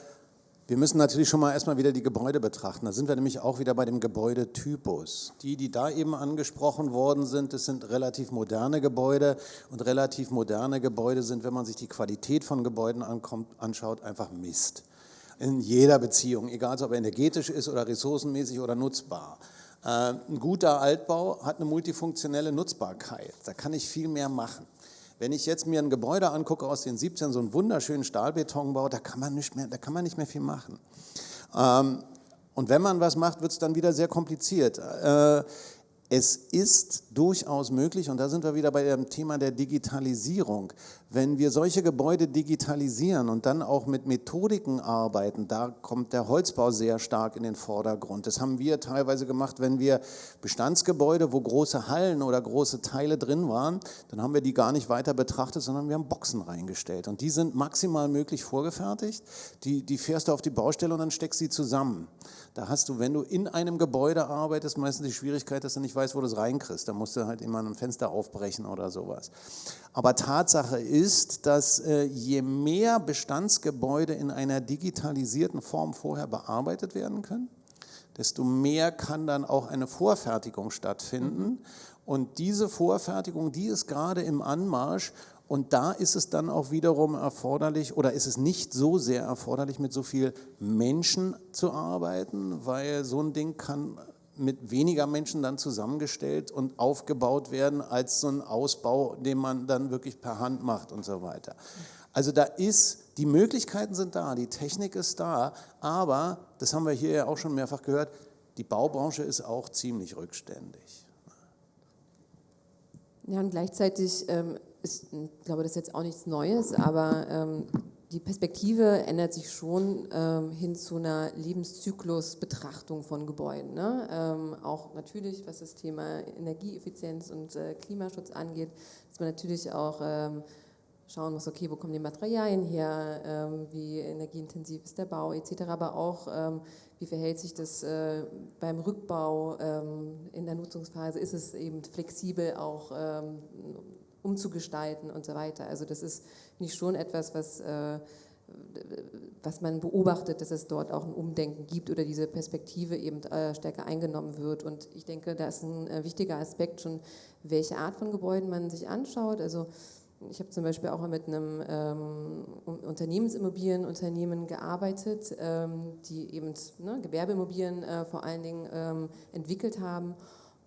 wir müssen natürlich schon mal erstmal wieder die Gebäude betrachten. Da sind wir nämlich auch wieder bei dem Gebäudetypus. Die, die da eben angesprochen worden sind, das sind relativ moderne Gebäude und relativ moderne Gebäude sind, wenn man sich die Qualität von Gebäuden ankommt, anschaut, einfach Mist. In jeder Beziehung, egal ob er energetisch ist oder ressourcenmäßig oder nutzbar. Äh, ein guter Altbau hat eine multifunktionelle Nutzbarkeit. Da kann ich viel mehr machen. Wenn ich jetzt mir ein Gebäude angucke aus den 17, so einen wunderschönen Stahlbetonbau, da kann man nicht mehr, da kann man nicht mehr viel machen. Ähm, und wenn man was macht, wird es dann wieder sehr kompliziert. Äh, es ist durchaus möglich, und da sind wir wieder bei dem Thema der Digitalisierung, wenn wir solche Gebäude digitalisieren und dann auch mit Methodiken arbeiten, da kommt der Holzbau sehr stark in den Vordergrund. Das haben wir teilweise gemacht, wenn wir Bestandsgebäude, wo große Hallen oder große Teile drin waren, dann haben wir die gar nicht weiter betrachtet, sondern wir haben Boxen reingestellt. Und die sind maximal möglich vorgefertigt. Die, die fährst du auf die Baustelle und dann steckst sie zusammen. Da hast du, wenn du in einem Gebäude arbeitest, meistens die Schwierigkeit, dass du nicht weißt, wo du es reinkriegst. Da musst du halt immer ein Fenster aufbrechen oder sowas. Aber Tatsache ist, dass äh, je mehr Bestandsgebäude in einer digitalisierten Form vorher bearbeitet werden können, desto mehr kann dann auch eine Vorfertigung stattfinden. Und diese Vorfertigung, die ist gerade im Anmarsch und da ist es dann auch wiederum erforderlich oder ist es nicht so sehr erforderlich, mit so viel Menschen zu arbeiten, weil so ein Ding kann mit weniger Menschen dann zusammengestellt und aufgebaut werden als so ein Ausbau, den man dann wirklich per Hand macht und so weiter. Also da ist, die Möglichkeiten sind da, die Technik ist da, aber, das haben wir hier ja auch schon mehrfach gehört, die Baubranche ist auch ziemlich rückständig. Ja, und gleichzeitig ähm, ist, ich glaube, das ist jetzt auch nichts Neues, aber ähm, die Perspektive ändert sich schon ähm, hin zu einer Lebenszyklusbetrachtung von Gebäuden. Ne? Ähm, auch natürlich, was das Thema Energieeffizienz und äh, Klimaschutz angeht, dass man natürlich auch ähm, schauen muss, okay, wo kommen die Materialien her, ähm, wie energieintensiv ist der Bau etc., aber auch, ähm, wie verhält sich das äh, beim Rückbau ähm, in der Nutzungsphase, ist es eben flexibel auch umzugestalten und so weiter. Also das ist nicht schon etwas, was, äh, was man beobachtet, dass es dort auch ein Umdenken gibt oder diese Perspektive eben äh, stärker eingenommen wird. Und ich denke, da ist ein äh, wichtiger Aspekt schon, welche Art von Gebäuden man sich anschaut. Also ich habe zum Beispiel auch mit einem ähm, Unternehmensimmobilienunternehmen gearbeitet, ähm, die eben ne, Gewerbeimmobilien äh, vor allen Dingen ähm, entwickelt haben.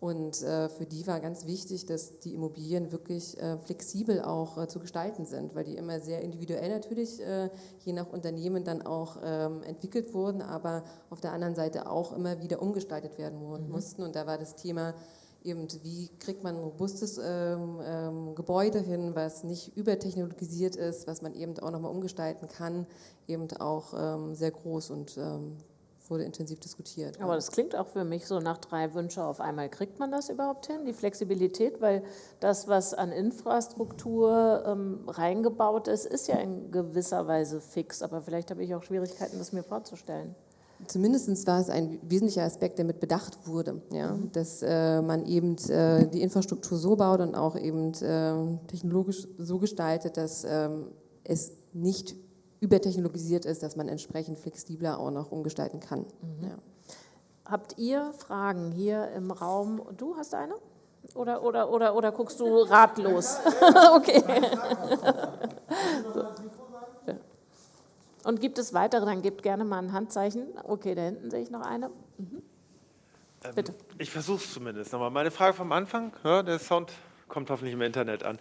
Und äh, für die war ganz wichtig, dass die Immobilien wirklich äh, flexibel auch äh, zu gestalten sind, weil die immer sehr individuell natürlich, äh, je nach Unternehmen dann auch ähm, entwickelt wurden, aber auf der anderen Seite auch immer wieder umgestaltet werden mhm. mussten. Und da war das Thema eben, wie kriegt man ein robustes ähm, ähm, Gebäude hin, was nicht übertechnologisiert ist, was man eben auch nochmal umgestalten kann, eben auch ähm, sehr groß und ähm, wurde intensiv diskutiert. Aber das klingt auch für mich so nach drei Wünsche auf einmal. Kriegt man das überhaupt hin, die Flexibilität? Weil das, was an Infrastruktur ähm, reingebaut ist, ist ja in gewisser Weise fix. Aber vielleicht habe ich auch Schwierigkeiten, das mir vorzustellen. Zumindest war es ein wesentlicher Aspekt, der mit bedacht wurde, ja? Mhm. dass äh, man eben äh, die Infrastruktur so baut und auch eben äh, technologisch so gestaltet, dass ähm, es nicht übertechnologisiert ist, dass man entsprechend flexibler auch noch umgestalten kann. Mhm. Ja. Habt ihr Fragen hier im Raum? Du hast eine? Oder, oder, oder, oder guckst du ratlos? (laughs) okay. Und gibt es weitere? Dann gebt gerne mal ein Handzeichen. Okay, da hinten sehe ich noch eine. Mhm. Ähm, Bitte. ich versuche es zumindest nochmal. Meine Frage vom Anfang, ja, der Sound kommt hoffentlich im Internet an.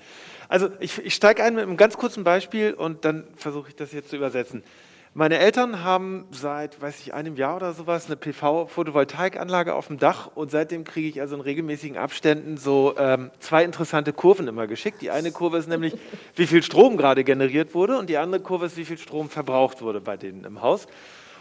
Also ich, ich steige ein mit einem ganz kurzen Beispiel und dann versuche ich das jetzt zu übersetzen. Meine Eltern haben seit, weiß ich, einem Jahr oder sowas eine PV-Photovoltaikanlage auf dem Dach und seitdem kriege ich also in regelmäßigen Abständen so ähm, zwei interessante Kurven immer geschickt. Die eine Kurve ist nämlich, (laughs) wie viel Strom gerade generiert wurde und die andere Kurve ist, wie viel Strom verbraucht wurde bei denen im Haus.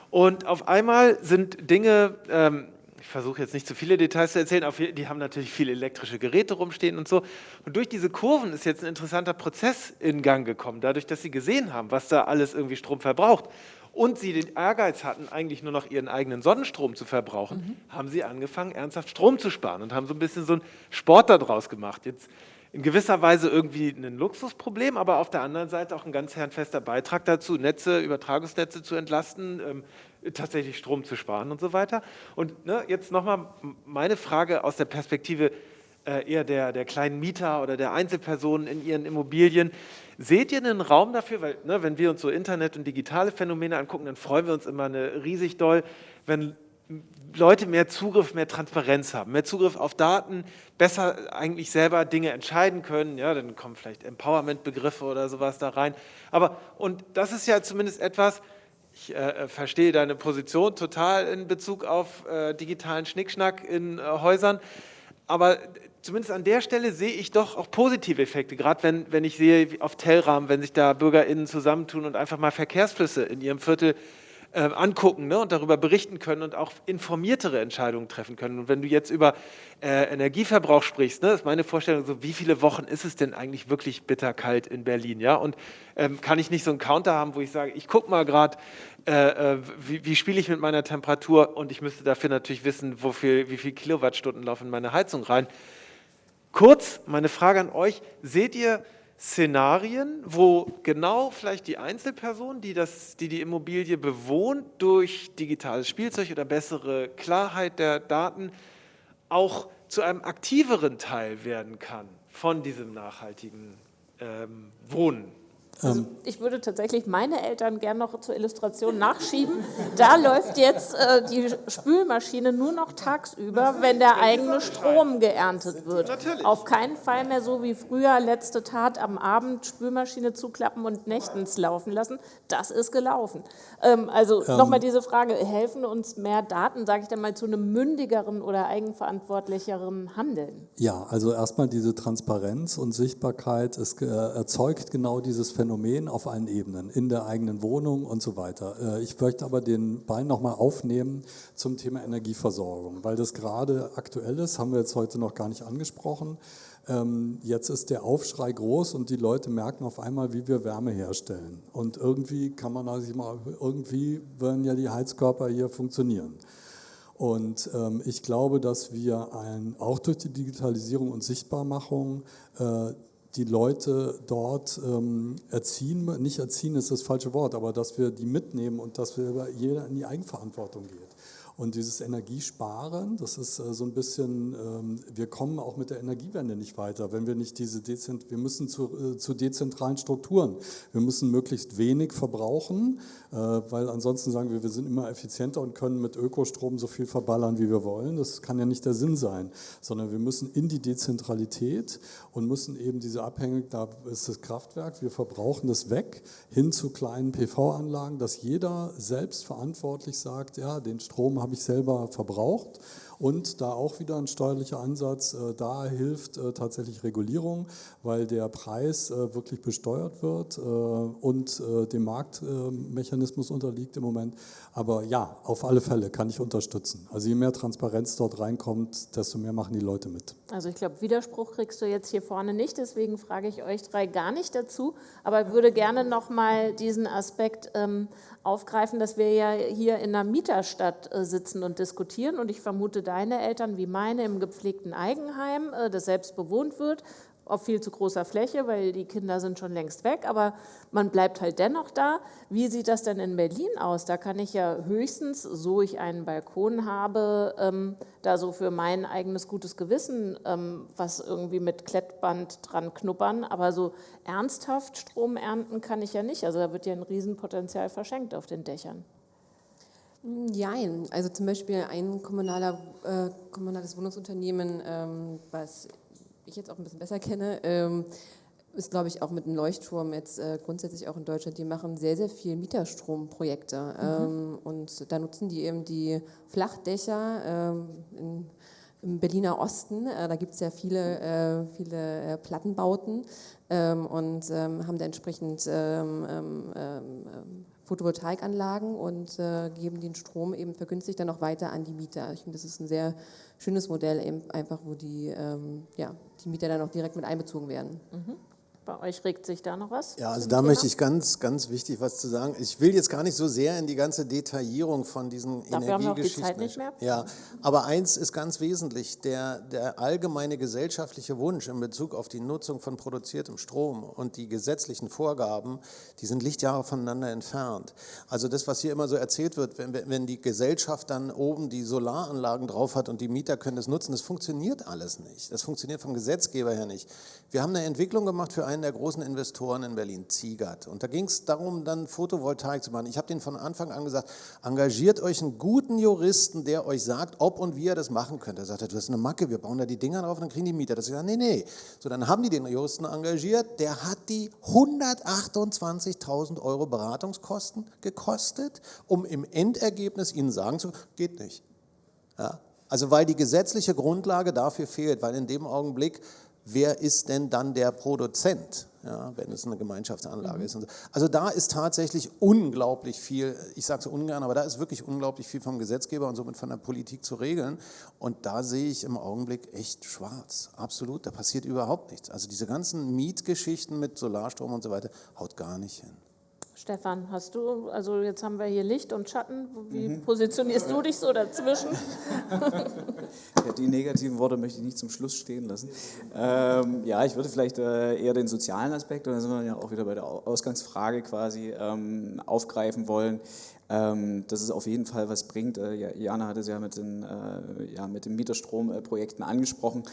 Und auf einmal sind Dinge ähm, versuche jetzt nicht zu viele Details zu erzählen, aber die haben natürlich viele elektrische Geräte rumstehen und so. Und durch diese Kurven ist jetzt ein interessanter Prozess in Gang gekommen, dadurch, dass sie gesehen haben, was da alles irgendwie Strom verbraucht und sie den Ehrgeiz hatten, eigentlich nur noch ihren eigenen Sonnenstrom zu verbrauchen, mhm. haben sie angefangen, ernsthaft Strom zu sparen und haben so ein bisschen so einen Sport daraus gemacht. Jetzt in gewisser Weise irgendwie ein Luxusproblem, aber auf der anderen Seite auch ein ganz herrenfester Beitrag dazu, Netze, Übertragungsnetze zu entlasten, ähm, tatsächlich Strom zu sparen und so weiter. Und ne, jetzt nochmal meine Frage aus der Perspektive äh, eher der, der kleinen Mieter oder der Einzelpersonen in ihren Immobilien. Seht ihr einen Raum dafür, weil ne, wenn wir uns so Internet und digitale Phänomene angucken, dann freuen wir uns immer eine riesig doll, wenn Leute mehr Zugriff, mehr Transparenz haben, mehr Zugriff auf Daten, besser eigentlich selber Dinge entscheiden können. Ja, dann kommen vielleicht Empowerment-Begriffe oder sowas da rein. Aber, und das ist ja zumindest etwas, ich äh, verstehe deine Position total in Bezug auf äh, digitalen Schnickschnack in äh, Häusern, aber zumindest an der Stelle sehe ich doch auch positive Effekte, gerade wenn, wenn ich sehe auf Tellrahmen, wenn sich da BürgerInnen zusammentun und einfach mal Verkehrsflüsse in ihrem Viertel äh, angucken ne, und darüber berichten können und auch informiertere Entscheidungen treffen können. Und wenn du jetzt über äh, Energieverbrauch sprichst, ne, ist meine Vorstellung so, wie viele Wochen ist es denn eigentlich wirklich bitterkalt in Berlin? Ja? Und ähm, kann ich nicht so einen Counter haben, wo ich sage, ich gucke mal gerade, äh, äh, wie, wie spiele ich mit meiner Temperatur und ich müsste dafür natürlich wissen, wofür, wie viele Kilowattstunden laufen in meine Heizung rein. Kurz, meine Frage an euch, seht ihr Szenarien, wo genau vielleicht die Einzelperson, die, das, die die Immobilie bewohnt, durch digitales Spielzeug oder bessere Klarheit der Daten auch zu einem aktiveren Teil werden kann von diesem nachhaltigen ähm, Wohnen. Also ich würde tatsächlich meine Eltern gern noch zur Illustration nachschieben. Da läuft jetzt äh, die Spülmaschine nur noch tagsüber, wenn der eigene Strom geerntet wird. Auf keinen Fall mehr so wie früher, letzte Tat am Abend, Spülmaschine zuklappen und nächtens laufen lassen. Das ist gelaufen. Ähm, also ähm. nochmal diese Frage, helfen uns mehr Daten, sage ich dann mal, zu einem mündigeren oder eigenverantwortlicheren Handeln? Ja, also erstmal diese Transparenz und Sichtbarkeit, es äh, erzeugt genau dieses Phänomen, Phänomen auf allen Ebenen, in der eigenen Wohnung und so weiter. Äh, ich möchte aber den Ball nochmal aufnehmen zum Thema Energieversorgung, weil das gerade aktuell ist, haben wir jetzt heute noch gar nicht angesprochen. Ähm, jetzt ist der Aufschrei groß und die Leute merken auf einmal, wie wir Wärme herstellen. Und irgendwie kann man sich mal, irgendwie werden ja die Heizkörper hier funktionieren. Und ähm, ich glaube, dass wir ein, auch durch die Digitalisierung und Sichtbarmachung äh, die Leute dort ähm, erziehen, nicht erziehen ist das falsche Wort, aber dass wir die mitnehmen und dass wir jeder in die Eigenverantwortung geht. Und dieses Energiesparen, das ist äh, so ein bisschen, ähm, wir kommen auch mit der Energiewende nicht weiter, wenn wir nicht diese Dezent, wir müssen zu, äh, zu dezentralen Strukturen. Wir müssen möglichst wenig verbrauchen, äh, weil ansonsten sagen wir, wir sind immer effizienter und können mit Ökostrom so viel verballern, wie wir wollen. Das kann ja nicht der Sinn sein, sondern wir müssen in die Dezentralität und müssen eben diese Abhängig, da ist das Kraftwerk, wir verbrauchen das weg, hin zu kleinen PV-Anlagen, dass jeder selbst verantwortlich sagt, ja, den Strom habe ich selber verbraucht und da auch wieder ein steuerlicher Ansatz, äh, da hilft äh, tatsächlich Regulierung, weil der Preis äh, wirklich besteuert wird und dem Marktmechanismus unterliegt im Moment. Aber ja, auf alle Fälle kann ich unterstützen. Also je mehr Transparenz dort reinkommt, desto mehr machen die Leute mit. Also ich glaube, Widerspruch kriegst du jetzt hier vorne nicht, deswegen frage ich euch drei gar nicht dazu, aber würde gerne nochmal diesen Aspekt ähm, aufgreifen, dass wir ja hier in einer Mieterstadt äh, sitzen und diskutieren und ich vermute, deine Eltern wie meine im gepflegten Eigenheim, äh, das selbst bewohnt wird, auf viel zu großer Fläche, weil die Kinder sind schon längst weg, aber man bleibt halt dennoch da. Wie sieht das denn in Berlin aus? Da kann ich ja höchstens, so ich einen Balkon habe, ähm, da so für mein eigenes gutes Gewissen ähm, was irgendwie mit Klettband dran knuppern, aber so ernsthaft Strom ernten kann ich ja nicht. Also da wird ja ein Riesenpotenzial verschenkt auf den Dächern. Nein, also zum Beispiel ein kommunaler, äh, kommunales Wohnungsunternehmen, ähm, was ich jetzt auch ein bisschen besser kenne, ähm, ist, glaube ich, auch mit einem Leuchtturm jetzt äh, grundsätzlich auch in Deutschland, die machen sehr, sehr viel Mieterstromprojekte. Mhm. Ähm, und da nutzen die eben die Flachdächer ähm, in, im Berliner Osten. Äh, da gibt es ja viele, äh, viele äh, Plattenbauten ähm, und ähm, haben da entsprechend Photovoltaikanlagen und äh, geben den Strom eben vergünstigt dann noch weiter an die Mieter. Ich finde, das ist ein sehr schönes Modell, eben einfach, wo die, ähm, ja, die Mieter dann auch direkt mit einbezogen werden. Mhm. Bei euch regt sich da noch was? Ja, also da Thema? möchte ich ganz, ganz wichtig was zu sagen. Ich will jetzt gar nicht so sehr in die ganze Detaillierung von diesen Dafür Energiegeschichten. Haben wir die Zeit nicht mehr. Ja, aber eins ist ganz wesentlich: der, der allgemeine gesellschaftliche Wunsch in Bezug auf die Nutzung von produziertem Strom und die gesetzlichen Vorgaben, die sind Lichtjahre voneinander entfernt. Also das, was hier immer so erzählt wird, wenn, wenn die Gesellschaft dann oben die Solaranlagen drauf hat und die Mieter können das nutzen, das funktioniert alles nicht. Das funktioniert vom Gesetzgeber her nicht. Wir haben eine Entwicklung gemacht für einen einen der großen Investoren in Berlin, Ziegert. Und da ging es darum, dann Photovoltaik zu machen. Ich habe denen von Anfang an gesagt, engagiert euch einen guten Juristen, der euch sagt, ob und wie ihr das machen könnt. Er sagte, du hast eine Macke, wir bauen da die Dinger drauf und dann kriegen die Mieter. Das ist ja, nee, nee. So, dann haben die den Juristen engagiert, der hat die 128.000 Euro Beratungskosten gekostet, um im Endergebnis ihnen sagen zu geht nicht. Ja? Also weil die gesetzliche Grundlage dafür fehlt, weil in dem Augenblick wer ist denn dann der Produzent, ja, wenn es eine Gemeinschaftsanlage mhm. ist. Also da ist tatsächlich unglaublich viel, ich sage es ungern, aber da ist wirklich unglaublich viel vom Gesetzgeber und somit von der Politik zu regeln. Und da sehe ich im Augenblick echt schwarz, absolut, da passiert überhaupt nichts. Also diese ganzen Mietgeschichten mit Solarstrom und so weiter, haut gar nicht hin. Stefan, hast du, also jetzt haben wir hier Licht und Schatten, wie mhm. positionierst du dich so dazwischen? (laughs) Ja, die negativen Worte möchte ich nicht zum Schluss stehen lassen. Ähm, ja, ich würde vielleicht äh, eher den sozialen Aspekt, und da sind wir ja auch wieder bei der Ausgangsfrage quasi, ähm, aufgreifen wollen. Ähm, dass es auf jeden Fall was bringt. Äh, Jana hatte es ja mit den, äh, ja, mit den Mieterstromprojekten angesprochen,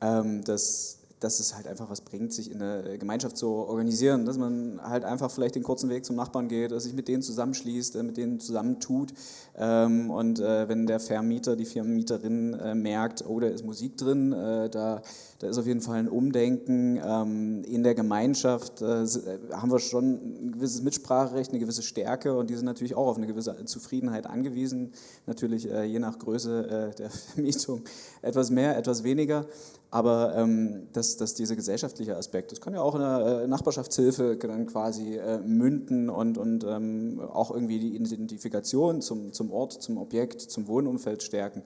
ähm, dass dass es halt einfach was bringt, sich in der Gemeinschaft zu organisieren, dass man halt einfach vielleicht den kurzen Weg zum Nachbarn geht, dass sich mit denen zusammenschließt, äh, mit denen zusammentut ähm, und äh, wenn der Vermieter, die Vermieterin äh, merkt, oh, da ist Musik drin, da, da ist auf jeden Fall ein Umdenken ähm, in der Gemeinschaft, haben wir schon ein gewisses Mitspracherecht, eine gewisse Stärke und die sind natürlich auch auf eine gewisse Zufriedenheit angewiesen, natürlich je nach Größe der (laughs) Vermietung etwas mehr, etwas weniger. Aber ähm, dass, dass dieser gesellschaftliche Aspekt, das kann ja auch in der äh, Nachbarschaftshilfe dann quasi äh, münden und, und ähm, auch irgendwie die Identifikation zum, zum Ort, zum Objekt, zum Wohnumfeld stärken,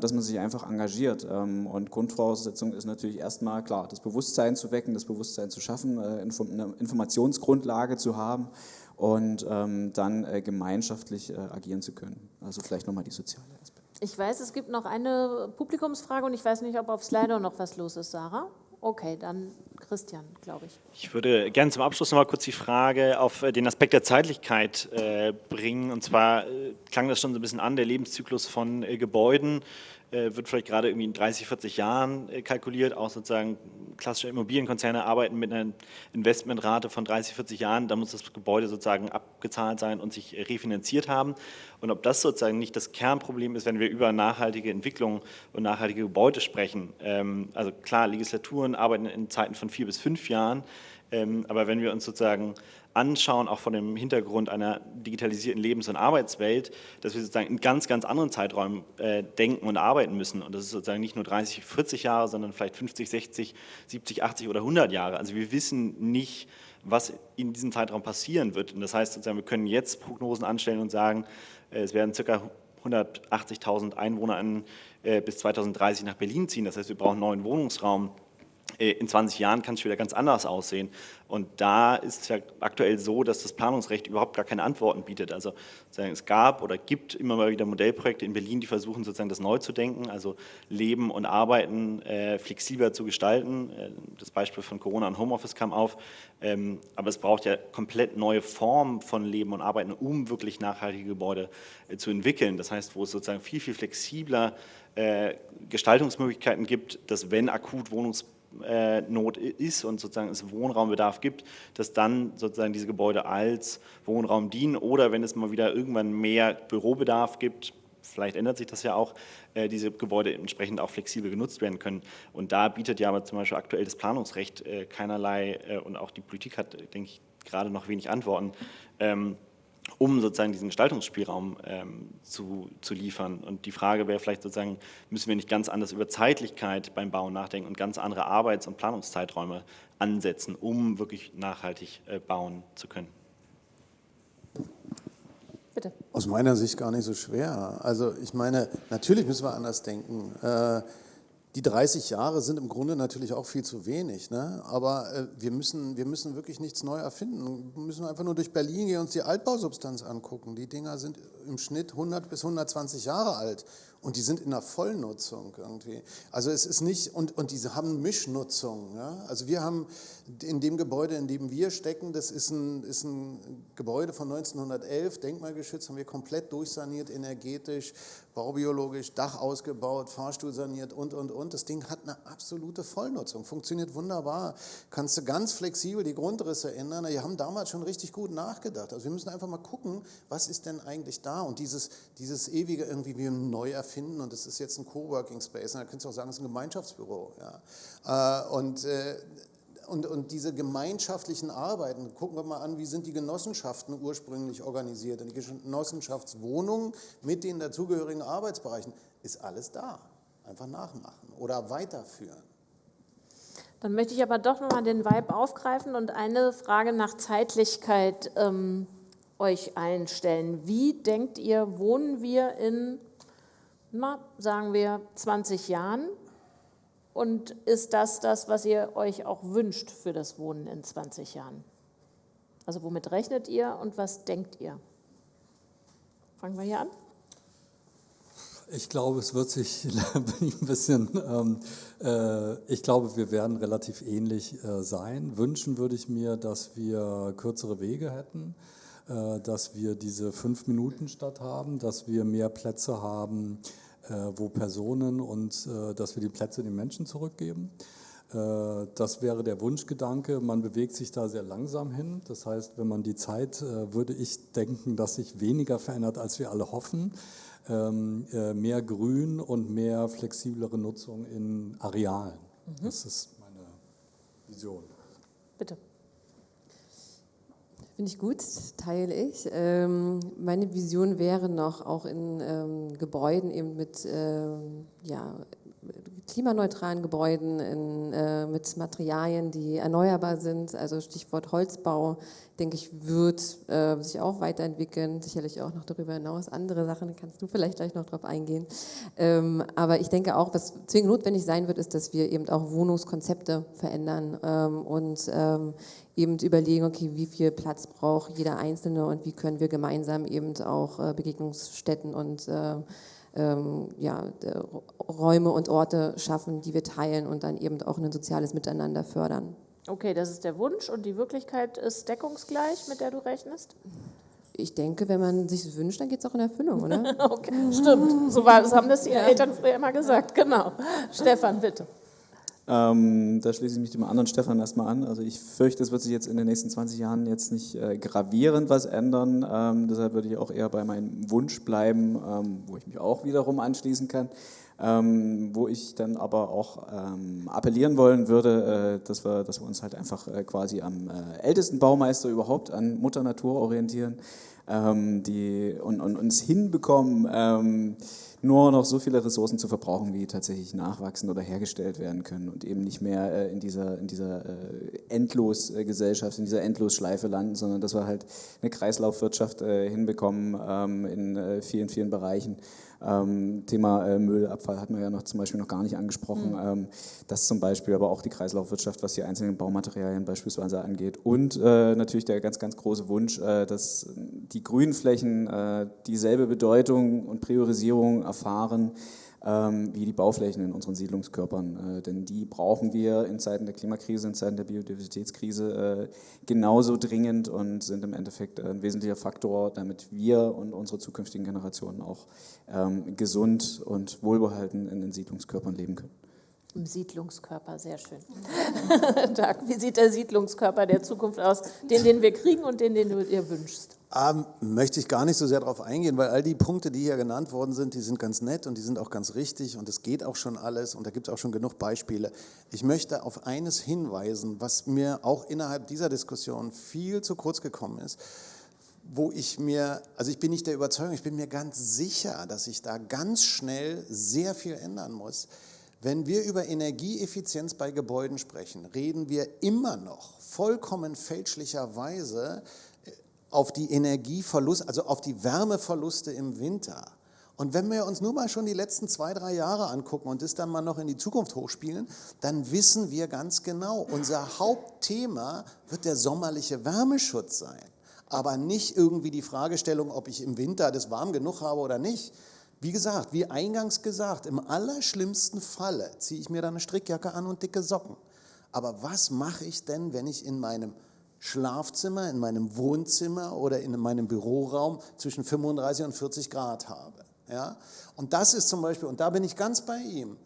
dass man sich einfach engagiert. Ähm, und Grundvoraussetzung ist natürlich erstmal klar, das Bewusstsein zu wecken, das Bewusstsein zu schaffen, äh, eine Informationsgrundlage zu haben und ähm, dann äh, gemeinschaftlich äh, agieren zu können. Also vielleicht nochmal die soziale Aspekt. Ich weiß, es gibt noch eine Publikumsfrage und ich weiß nicht, ob auf Slido noch was los ist, Sarah. Okay, dann Christian, glaube ich. Ich würde gerne zum Abschluss noch mal kurz die Frage auf äh, den Aspekt der Zeitlichkeit äh, bringen. Und zwar äh, klang das schon so ein bisschen an, der Lebenszyklus von äh, Gebäuden wird vielleicht gerade irgendwie in 30, 40 Jahren äh, kalkuliert. Auch sozusagen klassische Immobilienkonzerne arbeiten mit einer Investmentrate von 30, 40 Jahren. Da muss das Gebäude sozusagen abgezahlt sein und sich refinanziert haben. Und ob das sozusagen nicht das Kernproblem ist, wenn wir über nachhaltige Entwicklung und nachhaltige Gebäude sprechen. Ähm, also klar, Legislaturen arbeiten in Zeiten von vier bis fünf Jahren. Ähm, aber wenn wir uns sozusagen anschauen, auch von dem Hintergrund einer digitalisierten Lebens- und Arbeitswelt, dass wir sozusagen in ganz, ganz anderen Zeiträumen äh, denken und arbeiten müssen. Und das ist sozusagen nicht nur 30, 40 Jahre, sondern vielleicht 50, 60, 70, 80 oder 100 Jahre. Also wir wissen nicht, was in diesem Zeitraum passieren wird. Und das heißt sozusagen, wir können jetzt Prognosen anstellen und sagen, äh, es werden ca. 180.000 Einwohner an, äh, bis 2030 nach Berlin ziehen. Das heißt, wir brauchen neuen Wohnungsraum. Äh, in 20 Jahren kann es wieder ganz anders aussehen. Und da ist es ja aktuell so, dass das Planungsrecht überhaupt gar keine Antworten bietet. Also es gab oder gibt immer mal wieder Modellprojekte in Berlin, die versuchen sozusagen das neu zu denken, also Leben und Arbeiten äh, flexibler zu gestalten. Äh, das Beispiel von Corona und Homeoffice kam auf. Ähm, aber es braucht ja komplett neue Formen von Leben und Arbeiten, um wirklich nachhaltige Gebäude äh, zu entwickeln. Das heißt, wo es sozusagen viel, viel flexibler äh, Gestaltungsmöglichkeiten gibt, dass wenn akut Wohnungs äh, Not ist und sozusagen es Wohnraumbedarf gibt, dass dann sozusagen diese Gebäude als Wohnraum dienen oder wenn es mal wieder irgendwann mehr Bürobedarf gibt, vielleicht ändert sich das ja auch, äh, diese Gebäude entsprechend auch flexibel genutzt werden können. Und da bietet ja aber zum Beispiel aktuell das Planungsrecht äh, keinerlei und auch die Politik hat, denke ich, gerade noch wenig Antworten. Um sozusagen diesen Gestaltungsspielraum ähm, zu, zu liefern. Und die Frage wäre vielleicht sozusagen, müssen wir nicht ganz anders über Zeitlichkeit beim Bauen nachdenken und ganz andere Arbeits- und Planungszeiträume ansetzen, um wirklich nachhaltig äh, bauen zu können? Bitte. Aus meiner Sicht gar nicht so schwer. Also ich meine, natürlich müssen wir anders denken. Äh, die 30 Jahre sind im Grunde natürlich auch viel zu wenig, ne? aber äh, wir, müssen, wir müssen wirklich nichts neu erfinden. Wir müssen einfach nur durch Berlin gehen und uns die Altbausubstanz angucken. Die Dinger sind im Schnitt 100 bis 120 Jahre alt und die sind in der Vollnutzung irgendwie. Also es ist nicht, und, und diese haben Mischnutzung. Ja? Also wir haben in dem Gebäude, in dem wir stecken, das ist ein, ist ein Gebäude von 1911, denkmalgeschützt, haben wir komplett durchsaniert, energetisch, baubiologisch, Dach ausgebaut, Fahrstuhl saniert und, und, und. Das Ding hat eine absolute Vollnutzung, funktioniert wunderbar. Kannst du ganz flexibel die Grundrisse ändern. Wir haben damals schon richtig gut nachgedacht. Also wir müssen einfach mal gucken, was ist denn eigentlich da? Und dieses, dieses ewige irgendwie wie neu erfinden, finden und es ist jetzt ein Coworking Space. Und da könntest du auch sagen, es ist ein Gemeinschaftsbüro. Ja. Äh, und, äh, und, und diese gemeinschaftlichen Arbeiten, gucken wir mal an, wie sind die Genossenschaften ursprünglich organisiert. Und die Genossenschaftswohnungen mit den dazugehörigen Arbeitsbereichen, ist alles da. Einfach nachmachen oder weiterführen. Dann möchte ich aber doch nochmal den Vibe aufgreifen und eine Frage nach Zeitlichkeit ähm, euch einstellen. Wie denkt ihr, wohnen wir in na, sagen wir 20 Jahren. Und ist das das, was ihr euch auch wünscht für das Wohnen in 20 Jahren? Also womit rechnet ihr und was denkt ihr? Fangen wir hier an. Ich glaube, es wird sich (laughs) ein bisschen, ähm, äh, ich glaube, wir werden relativ ähnlich äh, sein. Wünschen würde ich mir, dass wir kürzere Wege hätten, äh, dass wir diese Fünf-Minuten-Stadt haben, dass wir mehr Plätze haben, wo Personen und äh, dass wir die Plätze den Menschen zurückgeben. Äh, das wäre der Wunschgedanke. Man bewegt sich da sehr langsam hin. Das heißt, wenn man die Zeit, äh, würde ich denken, dass sich weniger verändert, als wir alle hoffen. Ähm, äh, mehr Grün und mehr flexiblere Nutzung in Arealen. Mhm. Das ist meine Vision. Bitte. Finde ich gut, teile ich. Ähm, meine Vision wäre noch auch in ähm, Gebäuden eben mit ähm, ja, klimaneutralen Gebäuden, in, äh, mit Materialien, die erneuerbar sind, also Stichwort Holzbau, denke ich, wird äh, sich auch weiterentwickeln, sicherlich auch noch darüber hinaus. Andere Sachen kannst du vielleicht gleich noch drauf eingehen. Ähm, aber ich denke auch, was zwingend notwendig sein wird, ist, dass wir eben auch Wohnungskonzepte verändern ähm, und ähm, eben überlegen, okay, wie viel Platz braucht jeder Einzelne und wie können wir gemeinsam eben auch äh, Begegnungsstätten und äh, ähm, ja, Räume und Orte schaffen, die wir teilen und dann eben auch ein soziales Miteinander fördern. Okay, das ist der Wunsch und die Wirklichkeit ist deckungsgleich, mit der du rechnest? Ich denke, wenn man sich das wünscht, dann geht es auch in Erfüllung, oder? (laughs) okay, stimmt. So, war, so haben das die ja. Eltern früher immer gesagt. Genau. Stefan, bitte. Ähm, da schließe ich mich dem anderen Stefan erstmal an. Also ich fürchte, es wird sich jetzt in den nächsten 20 Jahren jetzt nicht äh, gravierend was ändern. Ähm, deshalb würde ich auch eher bei meinem Wunsch bleiben, ähm, wo ich mich auch wiederum anschließen kann. Ähm, wo ich dann aber auch ähm, appellieren wollen würde, äh, dass, wir, dass wir uns halt einfach äh, quasi am äh, ältesten Baumeister überhaupt an Mutter Natur orientieren ähm, die, und, und uns hinbekommen, nur noch so viele Ressourcen zu verbrauchen, wie tatsächlich nachwachsen oder hergestellt werden können und eben nicht mehr äh, in dieser, in dieser äh, Endlosgesellschaft, in dieser Endlosschleife landen, sondern dass wir halt eine Kreislaufwirtschaft äh, hinbekommen ähm, in vielen, vielen Bereichen ähm, Thema äh, Müllabfall hatten wir ja noch zum Beispiel noch gar nicht angesprochen. Mhm. Ähm, das zum Beispiel, aber auch die Kreislaufwirtschaft, was die einzelnen Baumaterialien beispielsweise angeht. Und äh, natürlich der ganz, ganz große Wunsch, äh, dass die Grünflächen äh, dieselbe Bedeutung und Priorisierung erfahren wie die Bauflächen in unseren Siedlungskörpern. Äh, denn die brauchen wir in Zeiten der Klimakrise, in Zeiten der Biodiversitätskrise äh, genauso dringend und sind im Endeffekt ein wesentlicher Faktor, damit wir und unsere zukünftigen Generationen auch ähm, gesund und wohlbehalten in den Siedlungskörpern leben können. Im Siedlungskörper, sehr schön. (laughs) Tag, wie sieht der Siedlungskörper der Zukunft aus, den, den wir kriegen und den, den du dir wünschst? Ähm, möchte ich gar nicht so sehr darauf eingehen, weil all die Punkte, die hier genannt worden sind, die sind ganz nett und die sind auch ganz richtig und es geht auch schon alles und da gibt es auch schon genug Beispiele. Ich möchte auf eines hinweisen, was mir auch innerhalb dieser Diskussion viel zu kurz gekommen ist wo ich mir, also ich bin nicht der Überzeugung, ich bin mir ganz sicher, dass ich da ganz schnell sehr viel ändern muss. Wenn wir über Energieeffizienz bei Gebäuden sprechen, reden wir immer noch vollkommen fälschlicherweise auf die Energieverluste, also auf die Wärmeverluste im Winter. Und wenn wir uns nur mal schon die letzten zwei, drei Jahre angucken und das dann mal noch in die Zukunft hochspielen, dann wissen wir ganz genau, unser Hauptthema wird der sommerliche Wärmeschutz sein. Aber nicht irgendwie die Fragestellung, ob ich im Winter das warm genug habe oder nicht, wie gesagt, wie eingangs gesagt, im allerschlimmsten Falle ziehe ich mir dann eine Strickjacke an und dicke Socken. Aber was mache ich denn, wenn ich in meinem Schlafzimmer, in meinem Wohnzimmer oder in meinem Büroraum zwischen 35 und 40 Grad habe? Ja? Und das ist zum Beispiel, und da bin ich ganz bei ihm,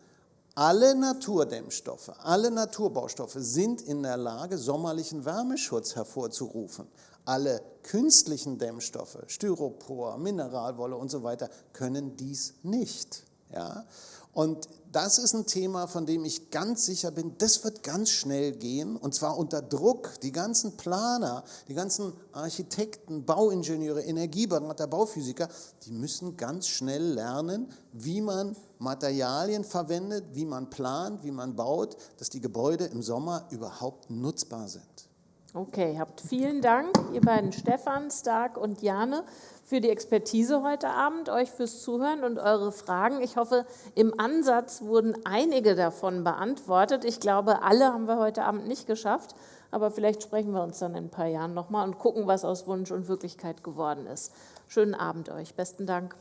alle Naturdämmstoffe, alle Naturbaustoffe sind in der Lage, sommerlichen Wärmeschutz hervorzurufen. Alle künstlichen Dämmstoffe, Styropor, Mineralwolle und so weiter, können dies nicht. Ja? Und das ist ein Thema, von dem ich ganz sicher bin, das wird ganz schnell gehen und zwar unter Druck. Die ganzen Planer, die ganzen Architekten, Bauingenieure, Energieberater, Bauphysiker, die müssen ganz schnell lernen, wie man Materialien verwendet, wie man plant, wie man baut, dass die Gebäude im Sommer überhaupt nutzbar sind. Okay, habt vielen Dank, ihr beiden Stefan, Stark und Jane, für die Expertise heute Abend, euch fürs Zuhören und eure Fragen. Ich hoffe, im Ansatz wurden einige davon beantwortet. Ich glaube, alle haben wir heute Abend nicht geschafft, aber vielleicht sprechen wir uns dann in ein paar Jahren nochmal und gucken, was aus Wunsch und Wirklichkeit geworden ist. Schönen Abend euch. Besten Dank.